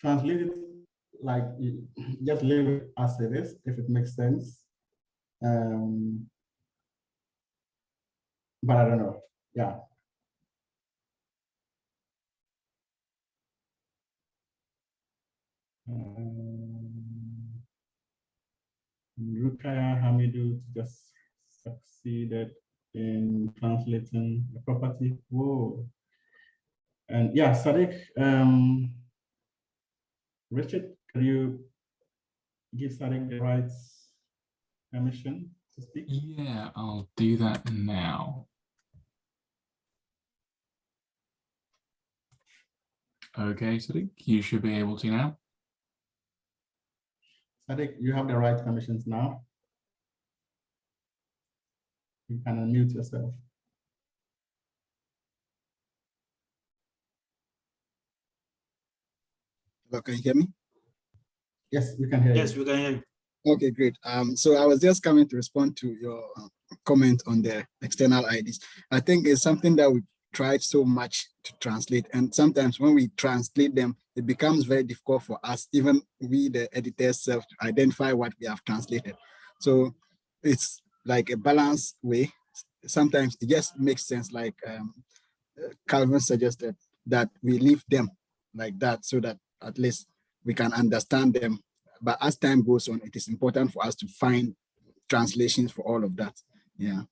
[SPEAKER 2] translate it like just leave it as it is if it makes sense. Um, but I don't know. Yeah. Um, Rukaya Hamidu just succeeded in translating the property. Whoa. And yeah, Sadiq, um, Richard, can you give Sadiq the rights permission to speak?
[SPEAKER 1] Yeah, I'll do that now. Okay, Sadiq, you should be able to now.
[SPEAKER 2] Sadiq, you have the right permissions now. You can unmute yourself.
[SPEAKER 9] Hello, can you hear me?
[SPEAKER 2] Yes, we can hear
[SPEAKER 4] Yes,
[SPEAKER 2] you.
[SPEAKER 4] we can hear you.
[SPEAKER 9] Okay, great. Um, so I was just coming to respond to your uh, comment on the external IDs. I think it's something that we tried so much to translate, and sometimes when we translate them, it becomes very difficult for us, even we, the editors, self, to identify what we have translated. So it's like a balanced way. Sometimes it just makes sense, like um, uh, Calvin suggested, that we leave them like that so that at least we can understand them but as time goes on, it is important for us to find translations for all of that. Yeah,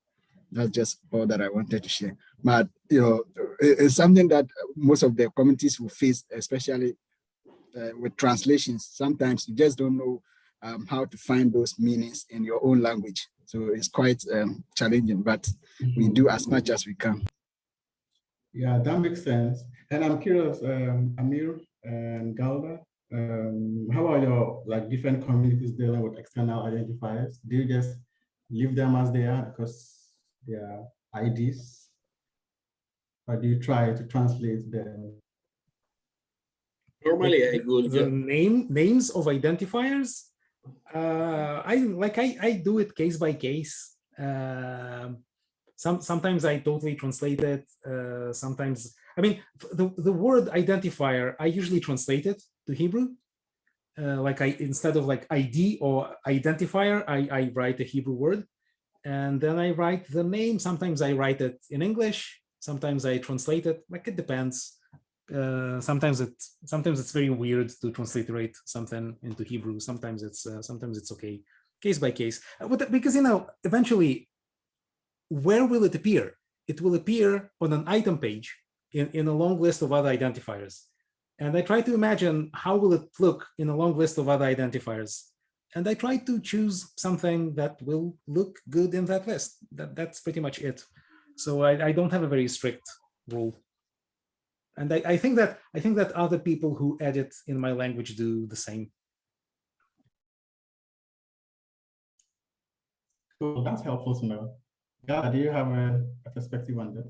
[SPEAKER 9] that's just all that I wanted to share. But you know, it's something that most of the communities will face, especially uh, with translations. Sometimes you just don't know um, how to find those meanings in your own language. So it's quite um, challenging, but we do as much as we can.
[SPEAKER 2] Yeah, that makes sense. And I'm curious, um, Amir and Galder, um, how are your like different communities dealing with external identifiers? Do you just leave them as they are because they are IDs? Or do you try to translate them?
[SPEAKER 3] Normally, I would
[SPEAKER 7] the name names of identifiers uh i like i i do it case by case um some sometimes i totally translate it uh sometimes i mean the the word identifier i usually translate it to hebrew uh, like i instead of like id or identifier i i write a hebrew word and then i write the name sometimes i write it in english sometimes i translate it like it depends uh, sometimes it sometimes it's very weird to transliterate something into Hebrew. Sometimes it's uh, sometimes it's okay, case by case. Uh, But because you know, eventually, where will it appear? It will appear on an item page in, in a long list of other identifiers. And I try to imagine how will it look in a long list of other identifiers. And I try to choose something that will look good in that list. That, that's pretty much it. So I, I don't have a very strict rule and I, I think that I think that other people who edit in my language do the same.
[SPEAKER 2] Cool, that's helpful to know. Yeah, do you have a, a perspective on this?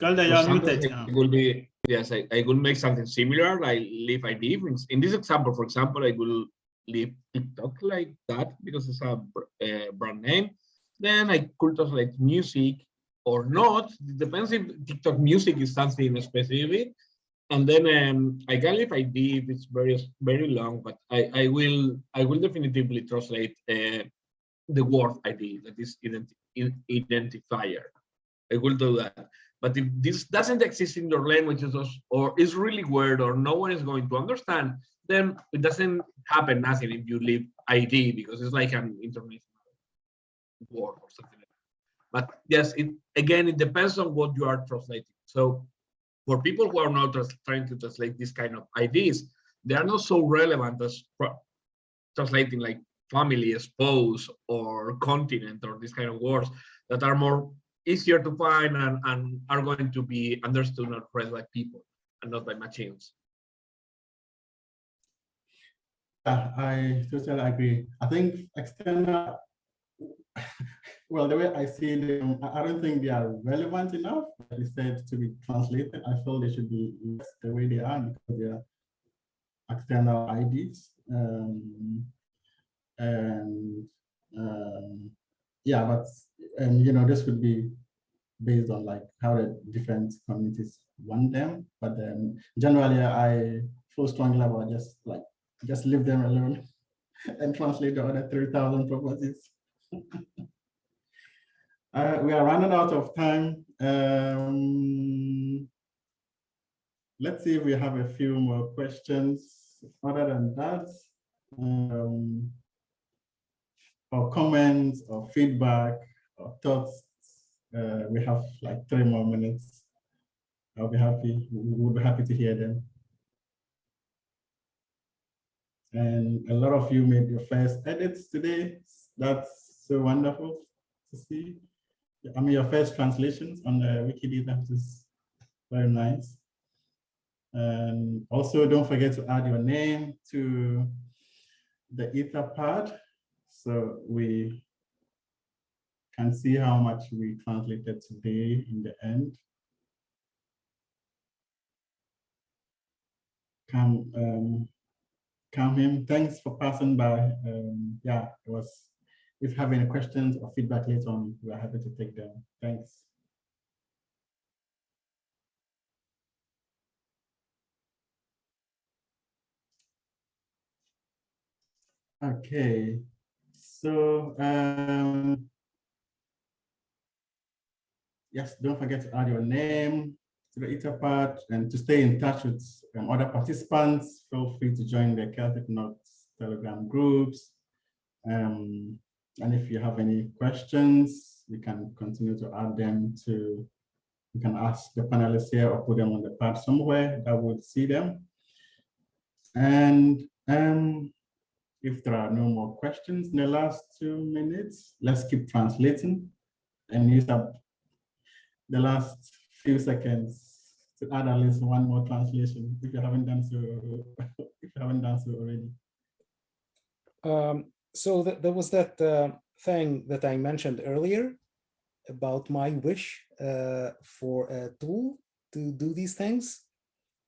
[SPEAKER 4] Galder,
[SPEAKER 3] For
[SPEAKER 4] you're muted.
[SPEAKER 3] it will be yes, I, I will make something similar, like leave ID. In this example, for example, I will leave TikTok like that because it's a uh, brand name. Then I could translate music or not. It depends if TikTok music is something specific. And then um, I can leave ID if it's very very long, but I, I will I will definitively translate uh, the word ID that is identi identifier. I will do that. But if this doesn't exist in your languages or, is really weird or no one is going to understand, then it doesn't happen nothing if you leave ID because it's like an international word or something like that. But yes, it again, it depends on what you are translating. So for people who are not trying to translate this kind of IDs, they are not so relevant as translating like family, spouse, or continent, or these kind of words that are more easier to find and, and are going to be understood and read by people and not by machines.
[SPEAKER 2] Yeah, I totally agree. I think external, well, the way I see them, I I don't think they are relevant enough, like said, to be translated. I feel they should be the way they are because they are external IDs. Um, and um, yeah, but and you know, this would be based on like how the different communities want them. But um, generally, I feel strongly about just like just leave them alone and translate the other 3,000 properties. uh, we are running out of time. Um, let's see if we have a few more questions. Other than that, um, or comments or feedback or thoughts, uh, we have like three more minutes. I'll be happy, we will be happy to hear them. And a lot of you made your first edits today. That's so wonderful to see. I mean, your first translations on the Wikidata, which is very nice. And also don't forget to add your name to the Etherpad. So we can see how much we translated today in the end. Come, um, come him. Thanks for passing by. Um, yeah, it was. If you have any questions or feedback later on, we're happy to take them. Thanks. Okay, so um, yes, don't forget to add your name to the Etherpad and to stay in touch with um, other participants. Feel free to join the Celtic Knots Telegram groups. Um, and if you have any questions, you can continue to add them to, you can ask the panelists here or put them on the pad somewhere that would see them. And um, if there are no more questions in the last two minutes, let's keep translating and use up the last few seconds to add at least one more translation if you haven't done so if you haven't done so already.
[SPEAKER 7] Um, so th there was that uh, thing that I mentioned earlier about my wish uh, for a tool to do these things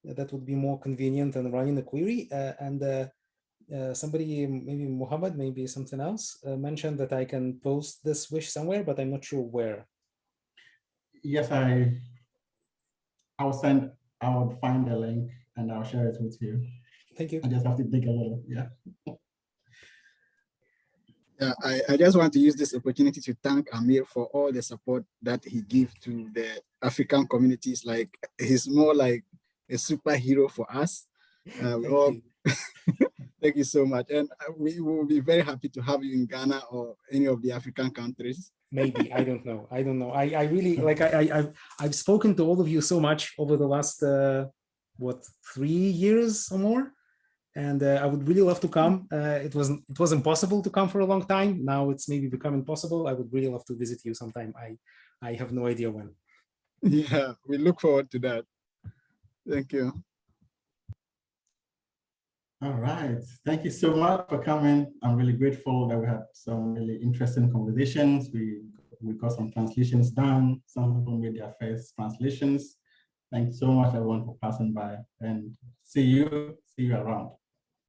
[SPEAKER 7] that would be more convenient than running a query. Uh, and uh, uh, somebody, maybe Muhammad, maybe something else, uh, mentioned that I can post this wish somewhere, but I'm not sure where.
[SPEAKER 2] Yes, I I'll send, I will find the link and I'll share it with you.
[SPEAKER 7] Thank you.
[SPEAKER 2] I just have to dig a little, yeah.
[SPEAKER 9] Yeah, I, I just want to use this opportunity to thank Amir for all the support that he gives to the African communities. Like he's more like a superhero for us. Uh, we all,
[SPEAKER 7] you.
[SPEAKER 9] thank you so much. And uh, we will be very happy to have you in Ghana or any of the African countries.
[SPEAKER 7] maybe i don't know i don't know i i really like i, I i've i've spoken to all of you so much over the last uh what three years or more and uh, i would really love to come uh it wasn't it was impossible to come for a long time now it's maybe becoming possible i would really love to visit you sometime i i have no idea when
[SPEAKER 9] Yeah, we look forward to that. Thank you.
[SPEAKER 2] All right, thank you so much for coming. I'm really grateful that we had some really interesting conversations. We we got some translations done. Some people made their first translations. Thanks so much everyone for passing by and see you, see you around.